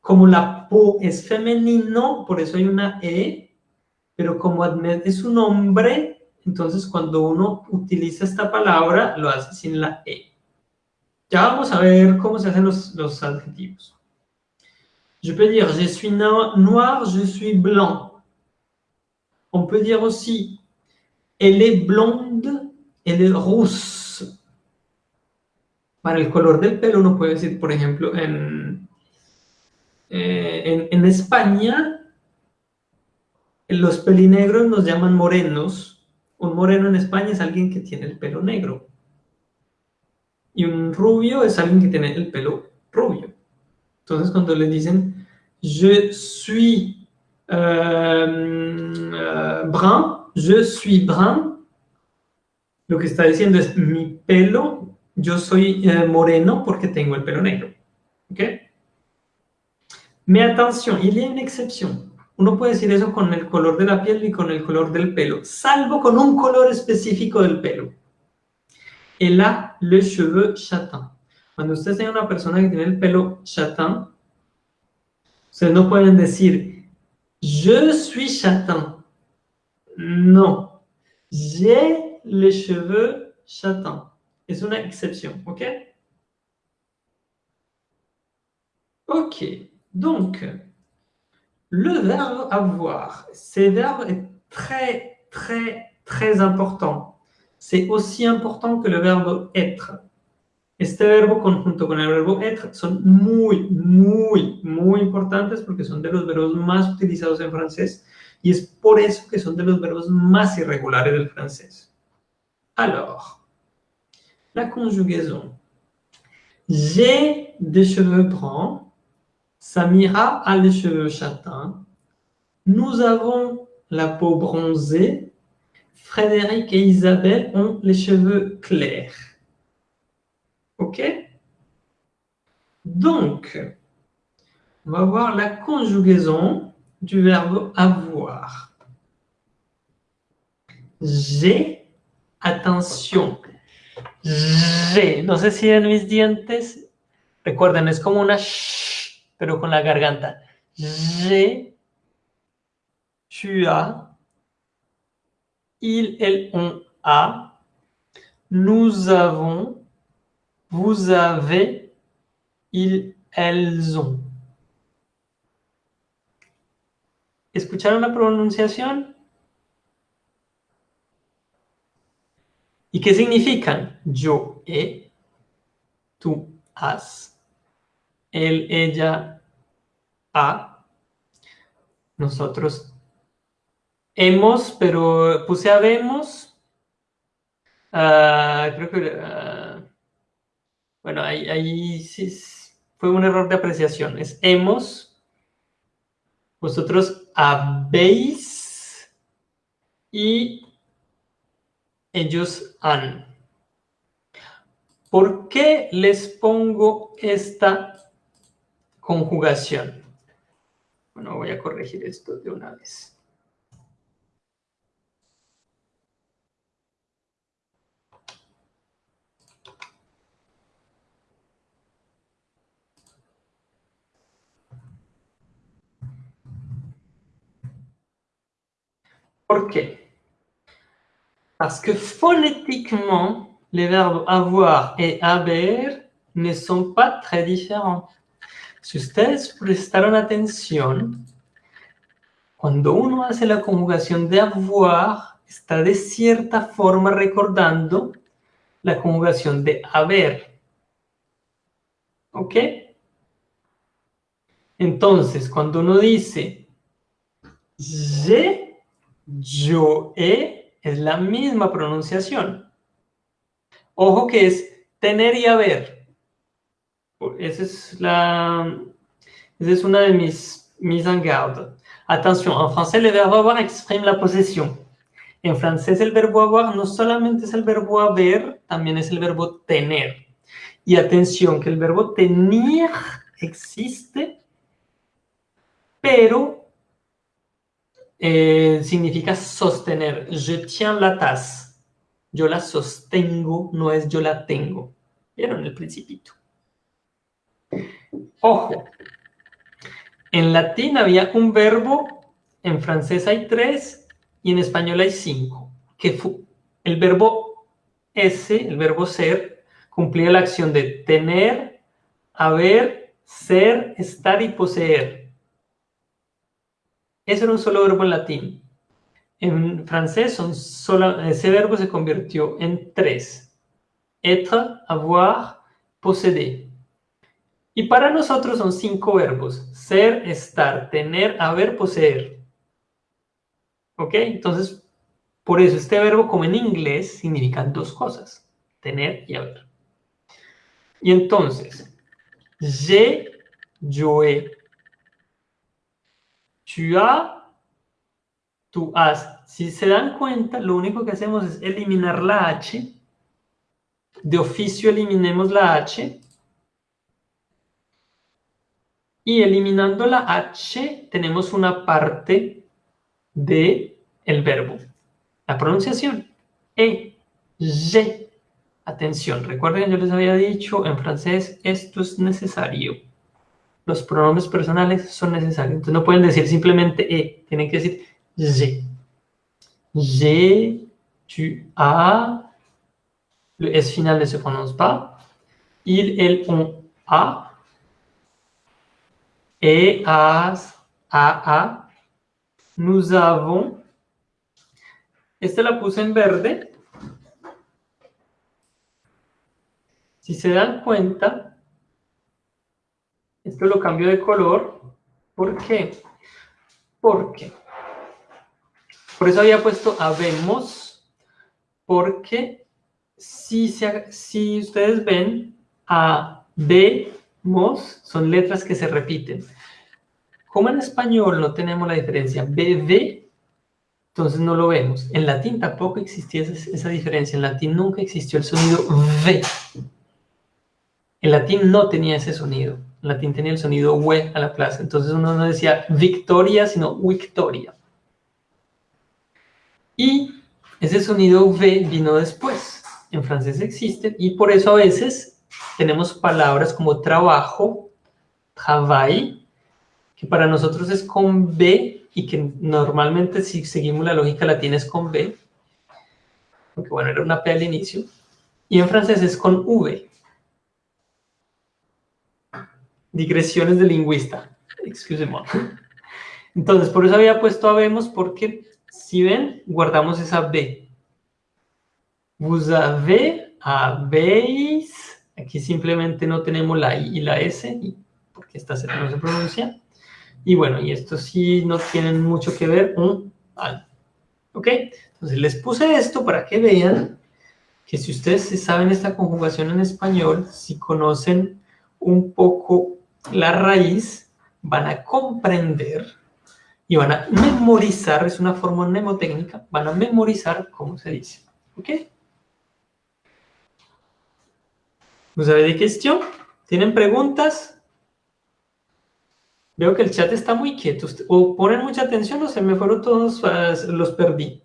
como la peau es femenino, por eso hay una E, pero como Ahmed es un hombre, entonces cuando uno utiliza esta palabra lo hace sin la E. Ya vamos a ver cómo se hacen los, los adjetivos. Je peux dire je suis noir, je suis blanc. On peut dire aussi elle est blonde, elle est rousse. Para el color del pelo uno puede decir, por ejemplo, en, eh, en, en España, los pelinegros nos llaman morenos. Un moreno en España es alguien que tiene el pelo negro. Y un rubio es alguien que tiene el pelo rubio. Entonces, cuando le dicen je suis euh, euh, brun, je suis brun, lo que está diciendo es mi pelo, yo soy eh, moreno porque tengo el pelo negro. ¿Ok? Mais attention, il y a une exception. Uno puede decir eso con el color de la piel y con el color del pelo, salvo con un color específico del pelo. Elle a le cheveux châtain. Cuando ustedes tienen una persona que tiene el pelo châtain, ustedes no pueden decir, je suis châtain. No, j'ai les cheveux châtains. Es una excepción, ¿ok? Ok, donc, le verbe avoir, ce verbe est très, très, très important. C'est aussi important que le verbe être. Este verbo conjunto con el verbo être son muy, muy, muy importantes porque son de los verbos más utilizados en francés y es por eso que son de los verbos más irregulares del francés. Alors, la conjugaison. J'ai des cheveux bruns. Samira a les cheveux châtains. Nous avons la peau bronzée. Frédéric et Isabelle ont les cheveux clairs. OK? Donc, on va voir la conjugaison du verbe avoir. J'ai, attention, j'ai, no sé si en mis dientes, recuerden, es como una sh, pero con la garganta. J'ai, tu il, elle, on a, nous avons, vous avez, ils, elles ont. ¿Escucharon la pronunciación? ¿Y qué significan? Yo he, tú has, él, ella, ha, nosotros hemos, pero puse habemos. Uh, creo que, uh, bueno, ahí, ahí sí fue un error de apreciación. Es hemos, vosotros habéis y ellos han. ¿Por qué les pongo esta conjugación? Bueno, voy a corregir esto de una vez. ¿Por? Parce que phonétiquement, les verbes avoir et haber ne sont pas très différents. Si ustedes prestaron atención, cuando uno hace la conjugación de avoir, está de cierta forma recordando la conjugación de haber. ¿Ok? Entonces, cuando uno dice, je, yo he, es la misma pronunciación. Ojo que es tener y haber. Esa es, la, esa es una de mis mis en garde. Attention, en français, le verbe avoir exprime la posesión. En francés, el verbo avoir no solamente es el verbo haber, también es el verbo tener. Y atención, que el verbo tener existe, pero eh, significa sostener. Je tiens la tasse. Yo la sostengo, no es yo la tengo. ¿Vieron el principito? Ojo. En latín había un verbo, en francés hay tres y en español hay cinco. Que el verbo ese, el verbo ser, cumplía la acción de tener, haber, ser, estar y poseer. Ese era un solo verbo en latín. En francés son solo, ese verbo se convirtió en tres. Être, avoir, posséder. Y para nosotros son cinco verbos. Ser, estar, tener, haber, poseer. ¿Ok? Entonces, por eso este verbo, como en inglés, significan dos cosas. Tener y haber. Y entonces, j'ai, yo he, tu as, tú has. Si se dan cuenta, lo único que hacemos es eliminar la H. De oficio eliminemos la H. Y eliminando la H, tenemos una parte de el verbo. La pronunciación. E, je. Atención, recuerden yo les había dicho en francés, esto es necesario los pronombres personales son necesarios. Entonces no pueden decir simplemente e, tienen que decir je. J'ai tu as, le S final ne se prononce pas, il, elle, on, a, et, as, a, a, nous avons, esta la puse en verde, si se dan cuenta, esto lo cambio de color, ¿por qué? Porque, por eso había puesto habemos, porque si, si ustedes ven, a, B, mos, son letras que se repiten. Como en español no tenemos la diferencia BD, entonces no lo vemos. En latín tampoco existía esa, diferencia. En latín nunca existió el sonido V. En latín no tenía ese sonido. En latín tenía el sonido W a la plaza. Entonces uno no decía victoria, sino victoria. Y ese sonido V vino después. En francés existe y por eso a veces tenemos palabras como trabajo, travail, que para nosotros es con B y que normalmente si seguimos la lógica latina es con B, porque bueno, era una P al inicio, y en francés es con V. Digresiones de lingüista, excusez-moi. Entonces, por eso había puesto habemos, porque si ven, guardamos esa B. Vous avez, habéis, aquí simplemente no tenemos la I y la S, porque esta Z no se pronuncia. Y bueno, y esto sí no tienen mucho que ver un al. ¿Ok? Entonces les puse esto para que vean que si ustedes saben esta conjugación en español, si conocen un poco la raíz, van a comprender y van a memorizar, es una forma mnemotécnica, van a memorizar cómo se dice. ¿Ok? ¿Vous avez des questions? ¿Tienen preguntas? Veo que el chat está muy quieto. O ponen mucha atención o se me fueron todos, ah, los perdí.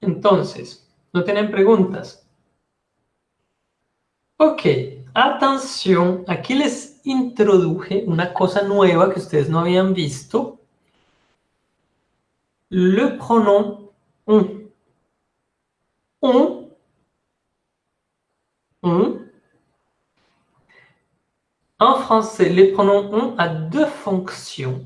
Entonces, ¿no tienen preguntas? Ok, atención, aquí les introduje una cosa nueva que ustedes no habían visto. Le pronom on. On En français, les pronoms on a deux fonctions.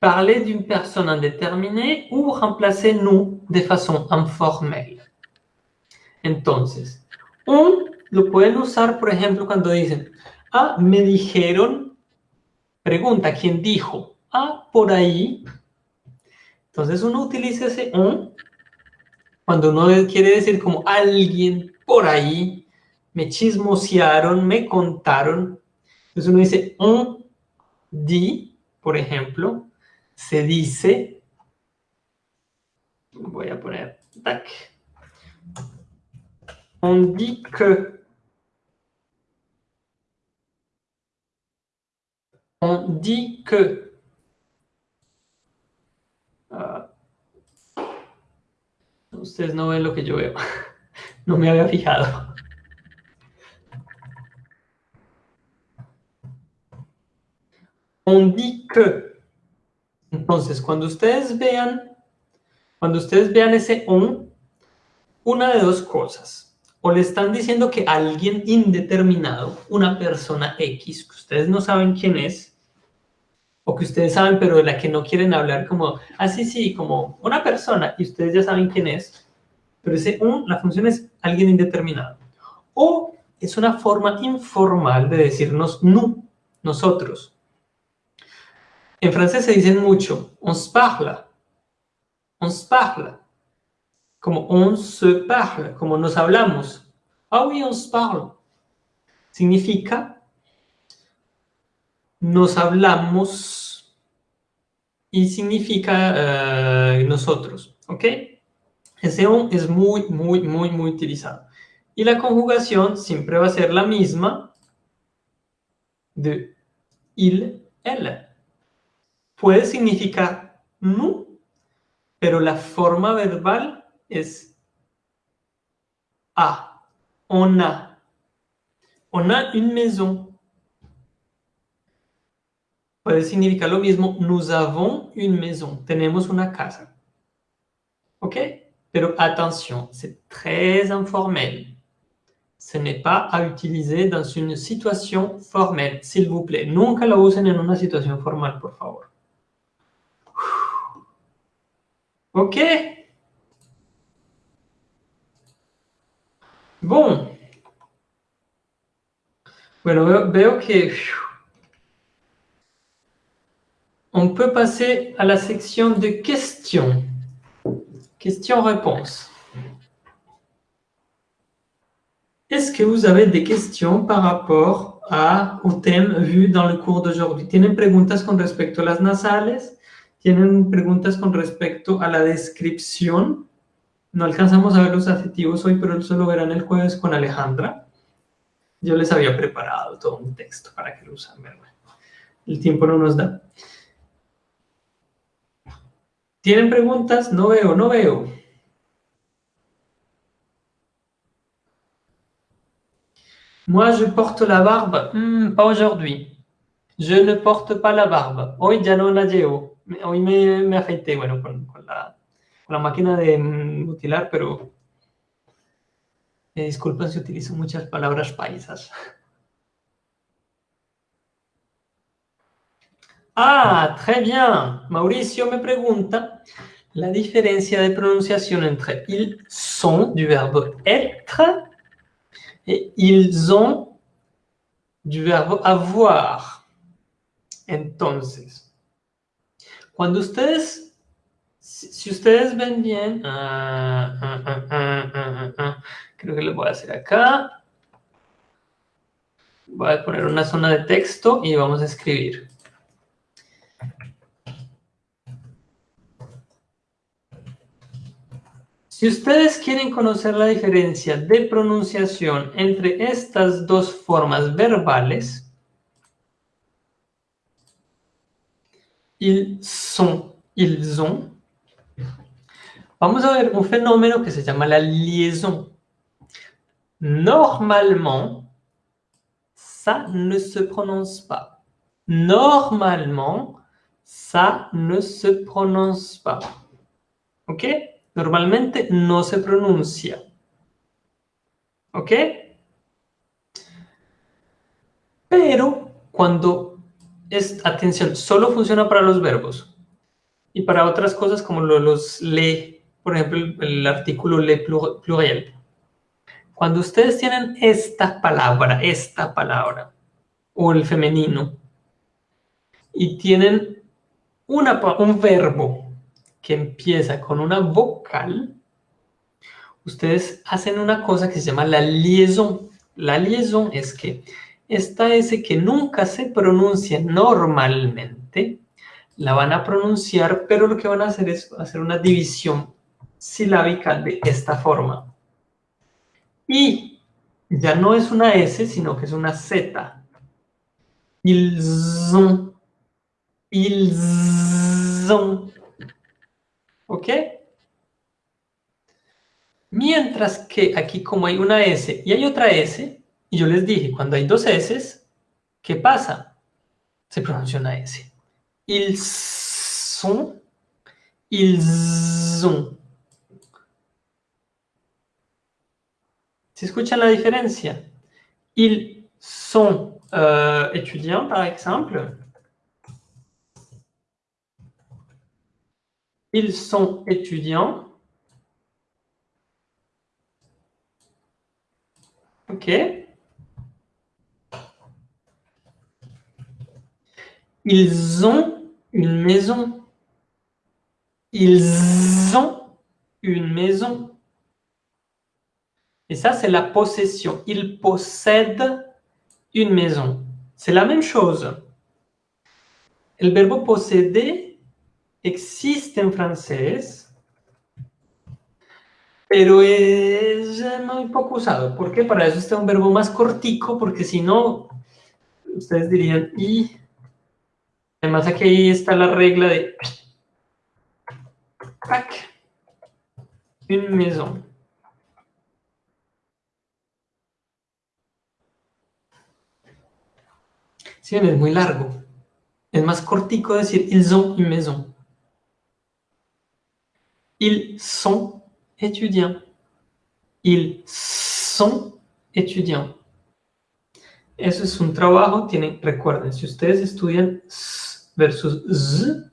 Parler d'une personne indéterminée ou remplacer nous de façon informelle. Entonces, on lo pueden usar, por ejemplo, cuando dicen, ah, me dijeron, pregunta, ¿quién dijo? Ah, por ahí. Entonces uno utiliza ese on cuando uno quiere decir como alguien por ahí, me chismosearon, me contaron. Entonces uno dice, on dit, por ejemplo, se dice, voy a poner, tac, on dit que, on dit que, uh, ustedes no ven lo que yo veo. No me había fijado. On dit que. Entonces, cuando ustedes vean, cuando ustedes vean ese on, una de dos cosas. O le están diciendo que alguien indeterminado, una persona X, que ustedes no saben quién es, o que ustedes saben, pero de la que no quieren hablar como, así ah, sí, como una persona, y ustedes ya saben quién es, pero ese un, la función es alguien indeterminado. O es una forma informal de decirnos nous, nosotros. En francés se dicen mucho, on se parle, on se parle, como on se parle, como nos hablamos. Ah oui, on se parle. Significa nos hablamos y significa eh, nosotros, ¿ok? Ese on es muy, muy, muy, muy utilizado. Y la conjugación siempre va a ser la misma de il, elle. Puede significar nous, pero la forma verbal es a. On a. On a une maison. Puede significar lo mismo. Nous avons une maison. Tenemos una casa. ¿Ok? Pero attention, c'est très informel. Ce n'est pas à utiliser dans une situation formelle, s'il vous plaît. Nunca lo usen en una situación formal, por favor. Ok? Bon. Bueno, veo, que on peut passer à la section de questions. Questions-réponses. Est-ce que vous avez des questions par rapport a, au thème vu dans le cours d'aujourd'hui? ¿Tienen preguntas con respecto a las nasales? ¿Tienen preguntas con respecto a la descripción? No alcanzamos a ver los adjetivos hoy, pero eso lo verán el jueves con Alejandra. Yo les había preparado todo un texto para que lo usen, El tiempo no nos da. ¿Tienen preguntas? No veo, no veo. Moi, je porte la barbe. Hmm, pas aujourd'hui. Je ne porte pas la barbe. Hoy ya no la llevo. Hoy me, me afeité, bueno, con, con, la, con la máquina de mutilar, pero me disculpen si utilizo muchas palabras paisas. Ah, très bien. Mauricio me pregunta la diferencia de pronunciación entre ils sont du verbe être et ils ont du verbe avoir. Entonces, cuando ustedes, si, ustedes ven bien, ah, ah, ah, creo que lo voy a hacer acá. Voy a poner una zona de texto y vamos a escribir. Si ustedes quieren conocer la diferencia de pronunciación entre estas dos formas verbales, ils sont, ils ont, vamos a ver un fenómeno que se llama la liaison. Normalement, ça ne se prononce pas. Normalement, ça ne se prononce pas. ¿Ok? Normalmente no se pronuncia. ¿Ok? Pero cuando es, atención, solo funciona para los verbos y para otras cosas como los le, por ejemplo, el, artículo le pluriel. Cuando ustedes tienen esta palabra, esta palabra, o el femenino, y tienen una, un verbo que empieza con una vocal, ustedes hacen una cosa que se llama la liaison. La liaison es que esta S que nunca se pronuncia normalmente, la van a pronunciar, pero lo que van a hacer es hacer una división silábica de esta forma. Y ya no es una S, sino que es una Z. Ils ont. ¿Ok? Mientras que aquí como hay una S y hay otra S, y yo les dije, cuando hay dos S, ¿qué pasa? Se pronuncia una S. Ils sont, ils ont. ¿Se escucha la diferencia? Ils sont étudiants, par exemple. Ils sont étudiants. OK. Ils ont une maison. Ils ont une maison. Et ça, c'est la possession. Ils possèdent une maison. C'est la même chose. Le verbe posséder existe en francés, pero es muy poco usado. ¿Por qué? Para eso está un verbo más cortico, porque si no, ustedes dirían, y además aquí está la regla de une maison. Sí, es muy largo. Es más cortico decir ils ont une maison. Ils sont étudiants. Ils sont étudiants. Eso es un trabajo, tienen, recuerden, si ustedes estudian s versus z,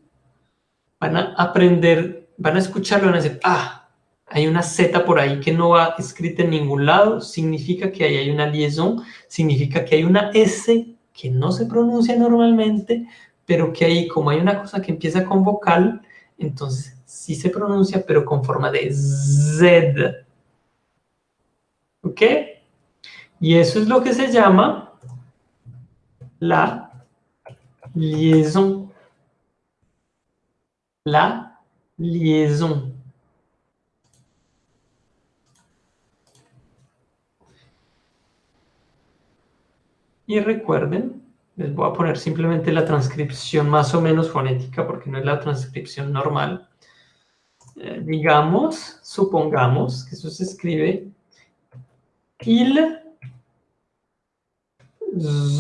van a aprender, van a escucharlo van a decir, ah, hay una Z por ahí que no va escrita en ningún lado, significa que ahí hay una liaison, significa que hay una S que no se pronuncia normalmente, pero que ahí como hay una cosa que empieza con vocal, entonces sí se pronuncia, pero con forma de Z. ¿Ok? Y eso es lo que se llama la liaison. La liaison. Y recuerden, les voy a poner simplemente la transcripción más o menos fonética, porque no es la transcripción normal. Eh, digamos, supongamos que eso se escribe il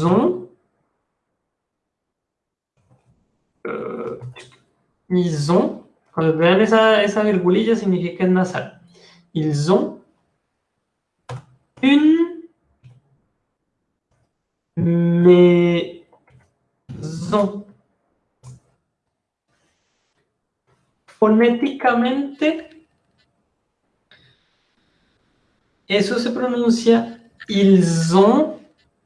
ont euh, ils ont cuando vean esa, esa virgulilla significa es nasal. Ils ont une maison fonéticamente eso se pronuncia ils ont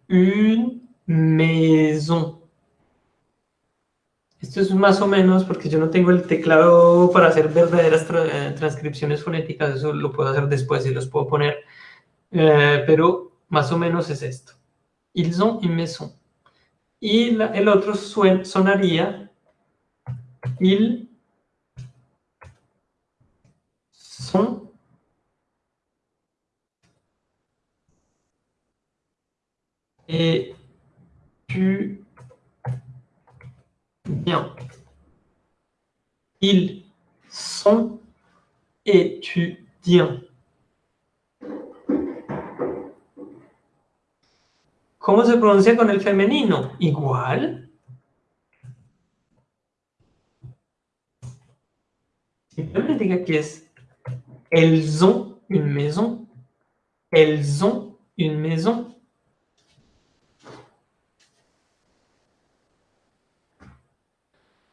une maison. Esto es más o menos porque yo no tengo el teclado para hacer verdaderas eh, transcripciones fonéticas, eso lo puedo hacer después y los puedo poner, eh, pero más o menos es esto. Ils ont une maison. Y el otro sonaría ils et tu bien. Ils sont étudiants. ¿Cómo se pronuncia con el femenino? Igual. Elles ont une maison. Elles ont une maison.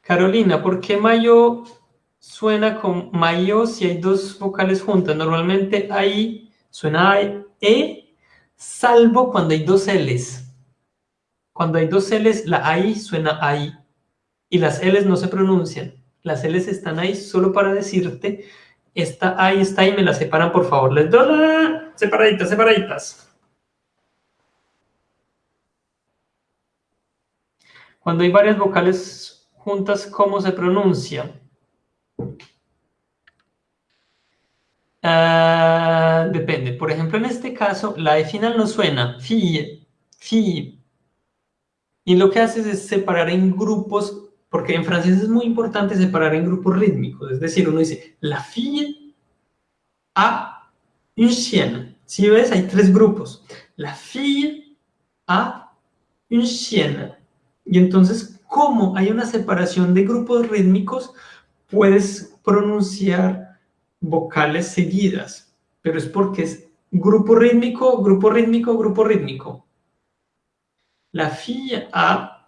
Carolina, ¿por qué mayo suena con mayo si hay dos vocales juntas? Normalmente ahí suena E, salvo cuando hay dos L's. Cuando hay dos L's, la AI suena ahí. Y las L's no se pronuncian. Las L's están ahí solo para decirte, esta ahí está ahí, me la separan, por favor. Les doy la... Separaditas, separaditas. Cuando hay varias vocales juntas cómo se pronuncia. Ah, depende. Por ejemplo, en este caso, la E final no suena. Fi, fi. Y lo que haces es separar en grupos, porque en francés es muy importante separar en grupos rítmicos. Es decir, uno dice, la fille a un chien. Si ves, hay tres grupos. La fille a un chien. Y entonces, como hay una separación de grupos rítmicos, puedes pronunciar vocales seguidas, pero es porque es grupo rítmico, grupo rítmico, grupo rítmico. La fille A,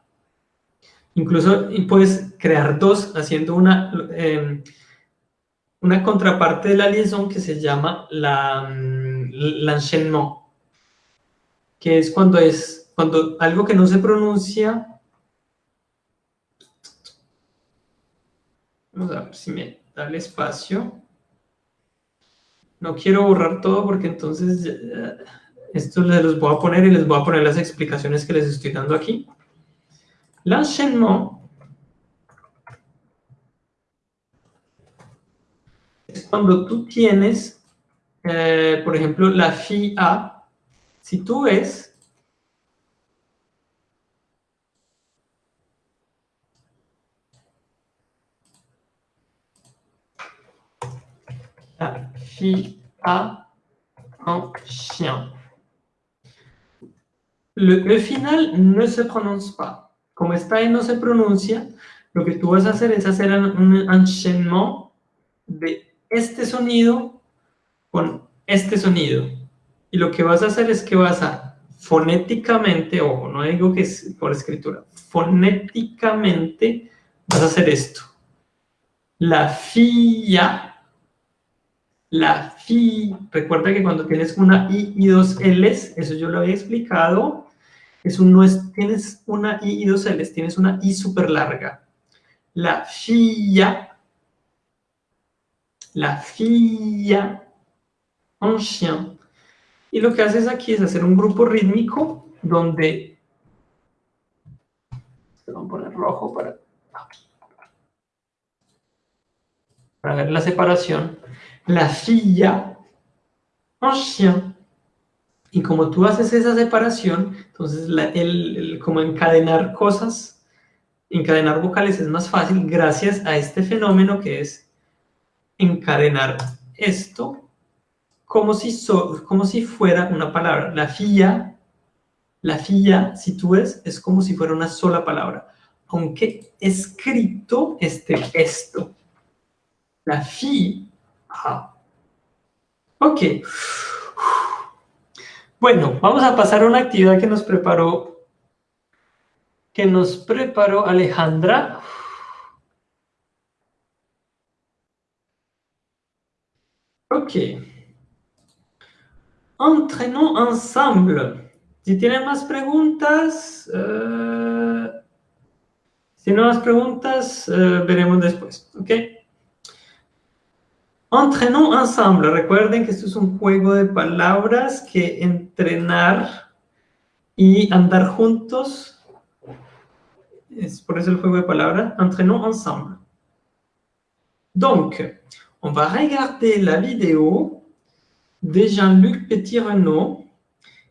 incluso puedes crear dos haciendo una, em, una contraparte de la liaison que se llama la mm, l'enchaînement, que es cuando es cuando algo que no se pronuncia Vamos a ver si me da el espacio. No quiero borrar todo porque entonces esto les los voy a poner y les voy a poner las explicaciones que les estoy dando aquí. L'enchaînement es cuando tú tienes, eh, por la fi A. Si tú ves fille a un chien. Le, final ne se prononce pas. Como esta E no se pronuncia, lo que tú vas a hacer es hacer un enchaînement de este sonido con este sonido. Y lo que vas a hacer es que vas a fonéticamente, ojo, no digo que es por escritura, fonéticamente vas a hacer esto. La filla, la fi, recuerda que cuando tienes una i y dos l's, eso yo lo había explicado, es un, no es, tienes una i y dos l's, tienes una i súper larga. La filla, la filla, un chien. Y lo que haces aquí es hacer un grupo rítmico donde... Vamos a poner rojo para... Para ver la separación. La filla, un chien. Y como tú haces esa separación, entonces el, como encadenar cosas, encadenar vocales es más fácil gracias a este fenómeno que es encadenar esto como si, como si fuera una palabra. La filla, la si tú ves, es como si fuera una sola palabra, aunque escrito esté esto. La filla. Ok. Bueno, vamos a pasar a una actividad que nos preparó, que nos preparó Alejandra. Ok. Entrenons ensemble. Si tienen más preguntas, eh, si no más preguntas, eh, veremos después, ¿ok? Entrenons ensemble. Recuerden que esto es un juego de palabras que entrenar y andar juntos es por eso el juego de palabras. Entrenons ensemble. Donc, on va regarder la vidéo de Jean-Luc Petit-Renaud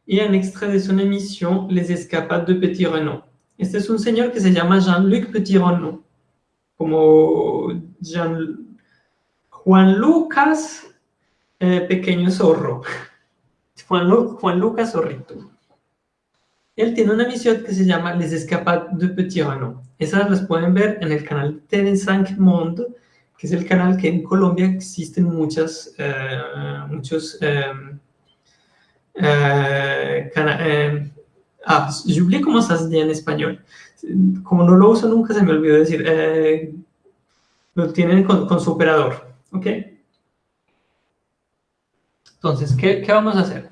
y un extrait de son émission Les Escapades de Petit-Renaud. Este es un señor que se llama Jean-Luc Petit-Renaud, como Juan Lucas eh, Pequeño Zorro, Juan, Juan Lucas Zorrito. Él tiene una emisión que se llama Les Escapades de Petit-Renaud. Esas las pueden ver en el canal TV5 Monde, que es el canal que en Colombia existen muchas, eh, muchos... Eh, eh, eh ah, j'oublie cómo se dice en español. Como no lo uso nunca, se me olvidó decir. Eh, lo tienen con, con, su operador. ¿Ok? Entonces, ¿qué, ¿qué vamos a hacer?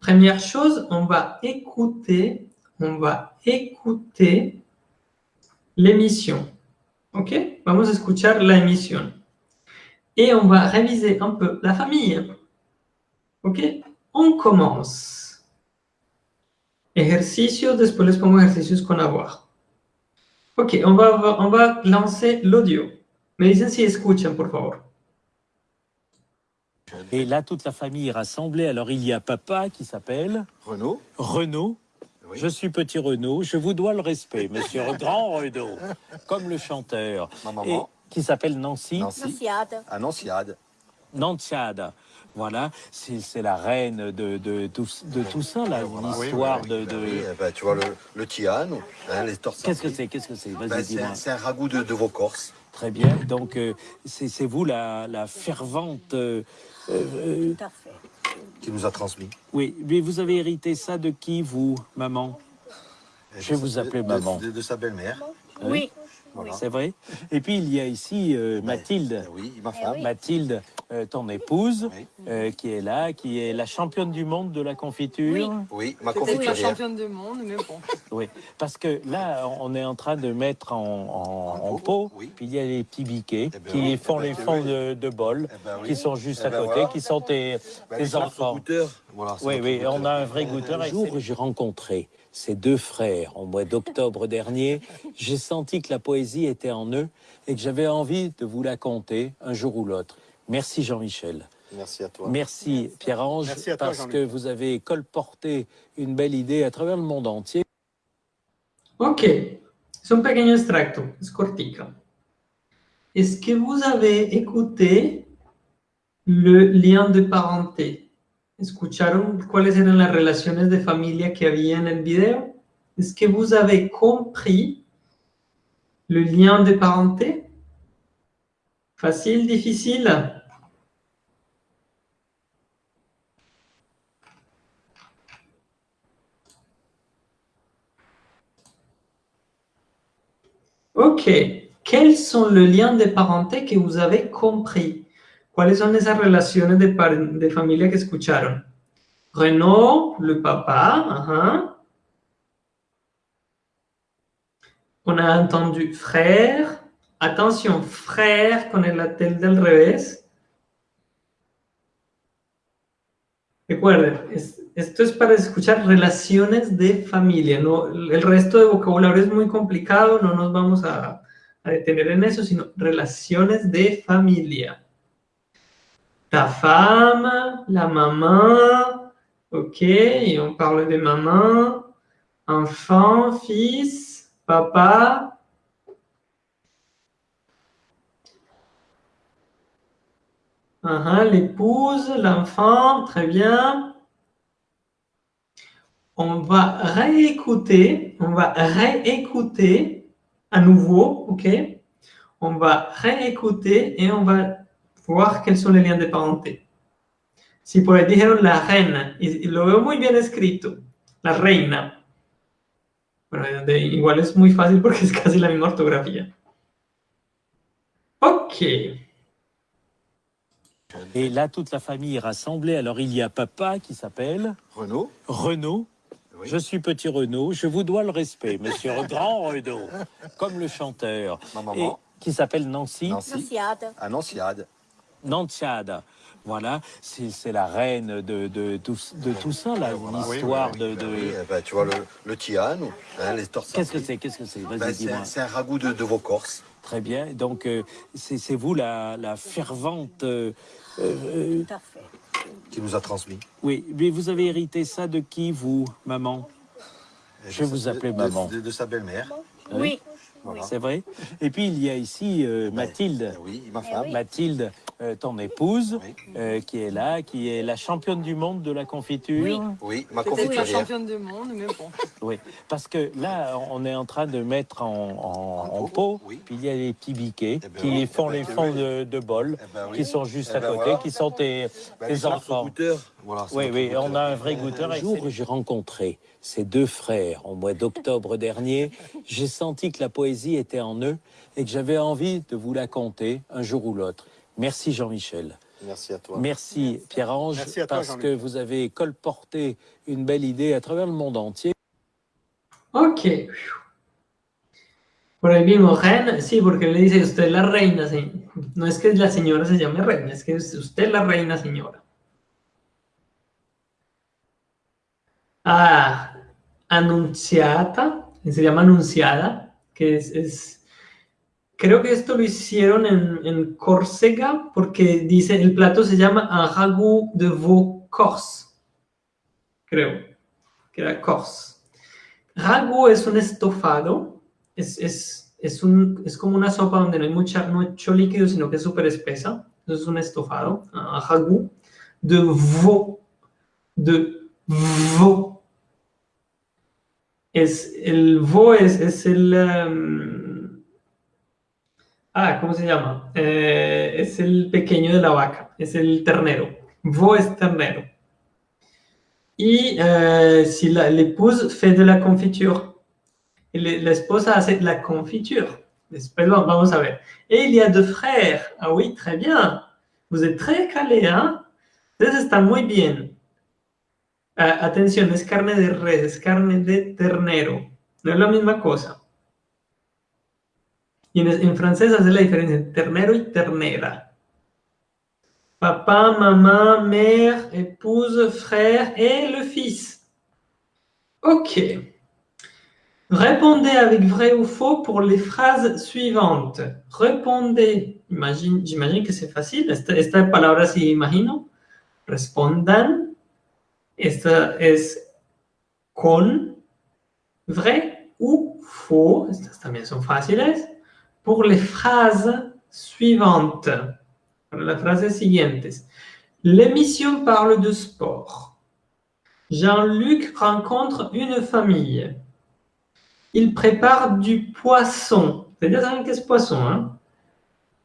Première chose, on va écouter, on va écouter l'émission. ¿Ok? Vamos escuchar la. Et on va réviser un peu la famille. ¿Ok? On commence. Ejercicios, después les pongo ejercicios con avoir. Ok, on va, on va lancer l'audio. Me dicen si escuchan, por favor. Et là, toute la famille est rassemblée. Alors, il y a papa qui s'appelle... Renaud. Renaud. Je suis petit Renaud, je vous dois le respect, monsieur Grand Renaud, comme le chanteur. Ma maman. qui s'appelle Nancy. Nancy. Ah, Nanciade. Nanciade. Voilà, c'est la reine de, de, tout, de tout ça, là, l'histoire de... de... Oui, eh ben, tu vois, le, le tian, hein, les torses. Qu'est-ce que c'est Qu'est-ce que c'est? Ben, C'est un ragoût de, de vos Corses. Très bien, donc euh, c'est vous la, la fervente... Euh, euh, qui nous a transmis. Oui, mais vous avez hérité ça de qui, vous, maman? Je vais vous appeler maman. De, sa belle-mère. Oui. C'est vrai? Et puis il y a ici euh, Mathilde. Oui, ma femme. Mathilde, euh, ton épouse, euh, qui est là, qui est la championne du monde de la confiture. Oui, ma confiturière. la championne du monde, mais bon. Oui, parce que là, on est en train de mettre en, pot, puis il y a les petits biquets eh ben qui font les fonds de, de bol, eh ben qui sont juste eh à ben côté, qui sont tes, tes enfants. Voilà, oui, oui, on a un vrai goûteur. Un jour, j'ai rencontré ces deux frères au mois d'octobre dernier, j'ai senti que la poésie était en eux et que j'avais envie de vous la conter un jour ou l'autre. Merci Jean-Michel. Merci à toi. Merci Pierre-Ange, parce que vous avez colporté une belle idée à travers le monde entier. Ok, c'est un pequeño extracto, es cortico. Est-ce que vous avez écouté le lien de parenté? ¿Escucharon cuáles eran las relaciones de familia que había en el video? Es que vous avez compris le lien de parenté? Facile, difficile? Ok. Quels sont les liens de parenté que vous avez compris? ¿Cuáles son esas relaciones de, de familia que escucharon? Renaud, le papa. On a entendu frère. Attention, frère con el latel del revés. Recuerden, esto es para escuchar relaciones de familia. No, el resto de vocabulario es muy complicado, no nos vamos a, detener en eso, sino relaciones de familia. Ta femme, la maman, ok, on parle de maman, enfant, fils, papa. -huh, L'épouse, l'enfant, très bien. On va réécouter, on va réécouter à nouveau, ok? On va réécouter et on va voir quels sont les liens de parenté. Si por ahí dijeron la reina, y, lo veo muy bien escrito, la reina. Bueno, igual es muy fácil porque es casi la misma ortografía. Ok. Et là, toute la famille est rassemblée. Alors, il y a papa qui s'appelle Renaud. Renaud. Oui. Je suis petit Renaud. Je vous dois le respect, monsieur grand Renaud. Comme le chanteur. Ma maman. Et qui s'appelle Nancy. Nancy. Nanciade. Annonciade. Nantiade. Voilà, c'est la reine de, de, tout, de tout ça, là, l'histoire oui, oui, de... de... Oui, eh ben, tu vois, le, le tian, hein, les. Qu'est-ce que c'est Qu'est-ce que c'est? Ben, C'est un ragoût de, de, vos Corses. Très bien. Donc, euh, c'est vous la, la fervente... Euh, euh, Tout à fait. Qui nous a transmis. Oui, mais vous avez hérité ça de qui, vous, maman? Je vais vous appeler maman. De, de sa belle-mère. Oui. Voilà. C'est vrai. Et puis, il y a ici euh, Mathilde. Oui, ma femme. Mathilde, euh, ton épouse, oui. euh, qui est là, qui est la championne du monde de la confiture. Oui, oui ma confiturière. la championne du monde, mais bon. Oui, parce que là, on est en train de mettre en, en, en, en pot, oui. puis il y a les petits biquets eh ben, qui oui. font eh ben, les fonds de, de bol, eh ben, oui. qui sont juste eh à côté, voilà. qui sont tes, Ben, tes enfants. goûteur. Voilà, Oui, oui, goûteur. on a un vrai goûteur. Un jour, j'ai rencontré ces deux frères au mois d'octobre dernier. J'ai senti que la poésie était en eux et que j'avais envie de vous la conter un jour ou l'autre. Merci Jean-Michel. Merci à toi. Merci Pierre-Ange, Merci à toi, parce Jean-Luc. que vous avez colporté une belle idée à travers le monde entier. Ok. Por ahí vimos reina, sí, porque le dice usted la reina, se- no es que la señora se llame reina, es que es usted la reina señora. Ah, anunciata, se llama anunciada, que es, es- creo que esto lo hicieron en, en Córcega, porque dice, el plato se llama un ragout de veau corse, creo, que era corse. Ragu es un estofado, es, es, es, un, es como una sopa donde no hay mucha, mucho líquido, sino que es súper espesa. Entonces es un estofado, un ragu, de veau, de veau. Es, el veau es, es el... em, ah, ¿cómo se llama? Eh, es el pequeño de la vaca, es el ternero. Veau es ternero. Y euh, si la- l'épouse fait de la confiture, y le- la esposa hace la confiture. Después vamos a ver. Et il y a deux frères. Ah oui, très bien. Vous êtes très calé, ¿ah? Ustedes están muy bien. Ah, atención, es carne de res, es carne de ternero. No es la misma cosa. En, en francés la diferencia entre ternero y ternera. Papa, maman, mère, épouse, frère et le fils. Ok. Répondez avec vrai ou faux pour les phrases suivantes. Répondez. Imagine- J'imagine que c'est facile. Esta, esta palabra sí imagino? Respondan. Esta es con, vrai ou faux? Estas también son fáciles? Pour les phrases suivantes. Para las frases siguientes. L'émission parle de sport. Jean-Luc rencontre une famille. Il prépare du poisson. Saben que es poisson, hein?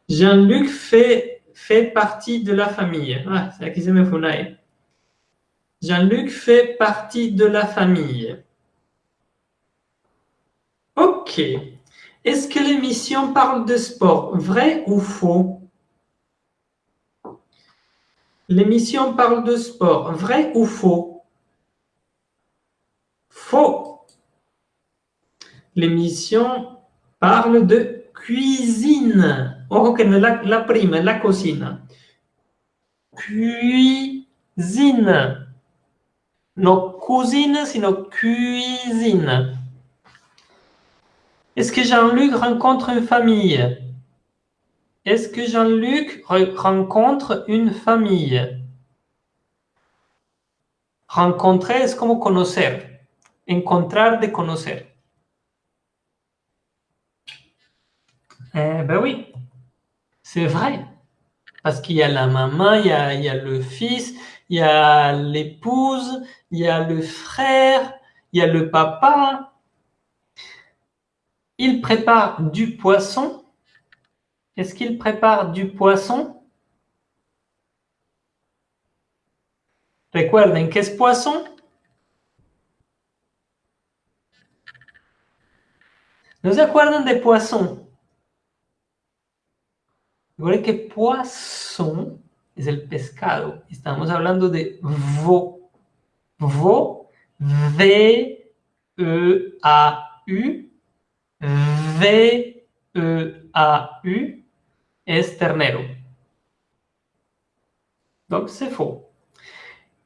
Jean-Luc fait, fait partie de la famille. Ah, E. Jean-Luc fait partie de la famille. Ok. Est-ce que l'émission parle de sport Vrai ou faux? L'émission parle de sport. Vrai ou faux? Faux. L'émission parle de cuisine. Es la, la prima, es la cocina. Cuisine. No cuisine, sino cuisine. Est-ce que Jean-Luc rencontre une famille? Est-ce que Jean-Luc re- rencontre une famille? Rencontrer es como conocer? Encontrar de conocer. Eh ben oui, c'est vrai. Parce qu'il y a la maman, il y a le fils, il y a l'épouse, il y a le frère, il y a le papa. Il prépare du poisson. Est-ce qu'il prépare du poisson? Recuerden, ¿qué es poisson? ¿No se acuerdan de poisson? Que poisson es el pescado. Estamos hablando de veau. Veau, V-E-A-U, V-E-A-U, es ternero. Donc c'est faux.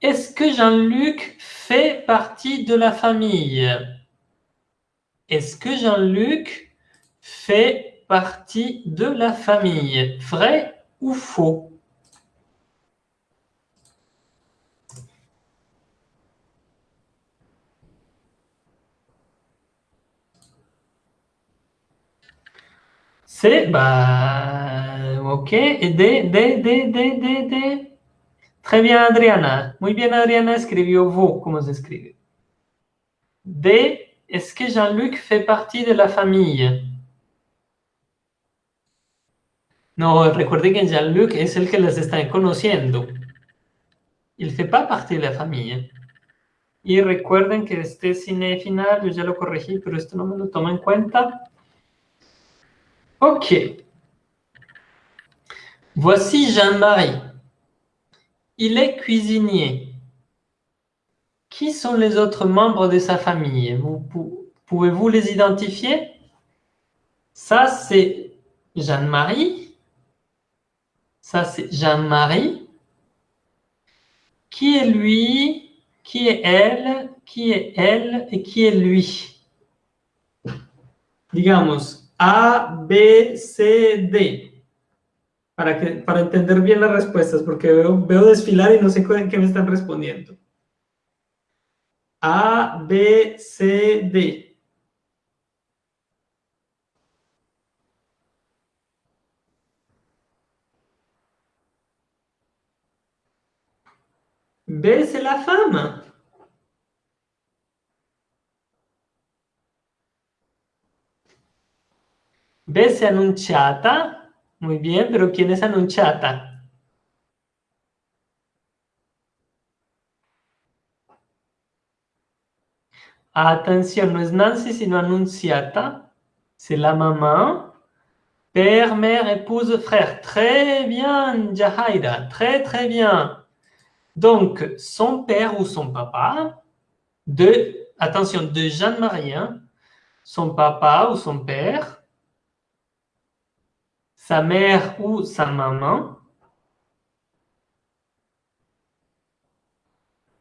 Est-ce que Jean-Luc fait partie de la famille? Est-ce que Jean-Luc fait partie de la famille? Vrai ou faux? C'est, bah, ok. Et D, D, D, D, D, D. Très bien, Adriana. Muy bien, Adriana escribió vous, como se escribe. D, est-ce que Jean-Luc fait partie de la famille No, recuerden que Jean-Luc es el que les está conociendo. Il fait pas partie de la famille. Y recuerden que este cine final, yo ya lo corregí, pero esto no me lo toma en cuenta. Ok. Voici Jean-Marie. Il est cuisinier. Qui sont les autres membres de sa famille? Vous pou- Pouvez-vous les identifier? Ça, c'est Jeanne-Marie. Ça, c'est Jeanne-Marie. Qui est lui? Qui est elle? Qui est elle Et qui est lui? Digamos, A, B, C, D. Para, que, para entender bien las respuestas, porque veo, veo desfilar y no sé cu- qué me están respondiendo. A, B, C, D. B, c'est la femme. C'est annunciata. Muy bien, pero ¿quién es annunciata? Atención, no es Nancy, sino annunciata. C'est la maman. Père, mère, épouse, frère. Très bien, Jahaira. Très, très bien. Donc, son père ou son papa, de, attention, de Jeanne-Marie, son papa ou son père, sa mère ou sa maman,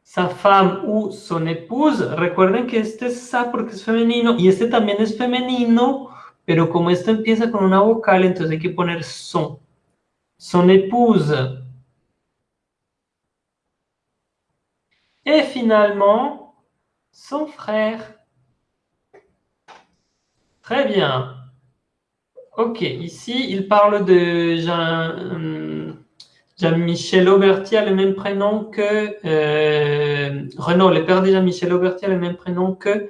sa femme ou son épouse. Recuerden que este es sa porque es femenino y este también es femenino, pero como esto empieza con una vocal, entonces hay que son. Son épouse. Et finalement, son frère. Très bien. Ok, ici, il parle de Jean, hum, Jean-Michel Auberti a le même prénom que euh, Renaud, le père de Jean-Michel Auberti le même prénom que.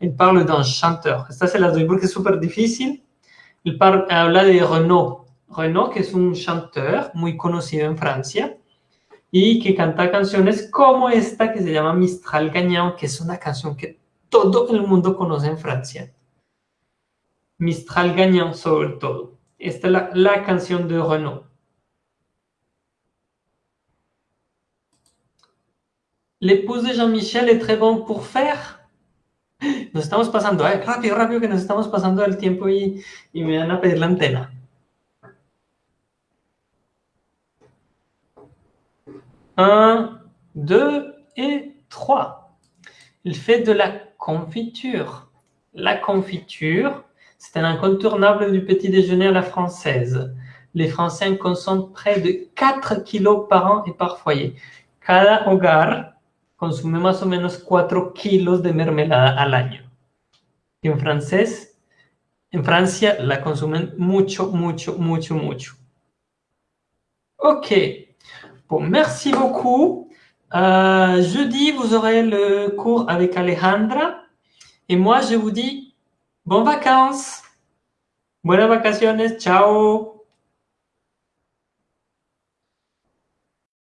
Il parle d'un chanteur. Esta se las doy porque es súper difícil. Il par- habla de Renaud. Renaud, que es un chanteur muy conocido en Francia y que canta canciones como esta que se llama Mistral Gagnant, que es una canción que todo el mundo conoce en Francia. Mistral Gagnant sobre todo. Esta es la, la de Renaud. L'épouse de Jean-Michel est très bon pour faire. Nos estamos pasando, eh, rápido, rápido, que nos estamos pasando el tiempo y, me van a la. Un, deux et trois. Il fait de la confiture. La confiture, c'est un incontournable du petit déjeuner à la française. Les Français en consomment près de 4 kilos par an et par foyer. Cada hogar consume más o menos 4 kilos de mermelada al año. En francés, en Francia la consumen mucho, mucho, mucho, mucho. Ok. Bon, merci beaucoup. Euh, jeudi, vous aurez le cours avec Alejandra. Et moi, je vous dis bonnes vacances. Buenas vacaciones. Ciao.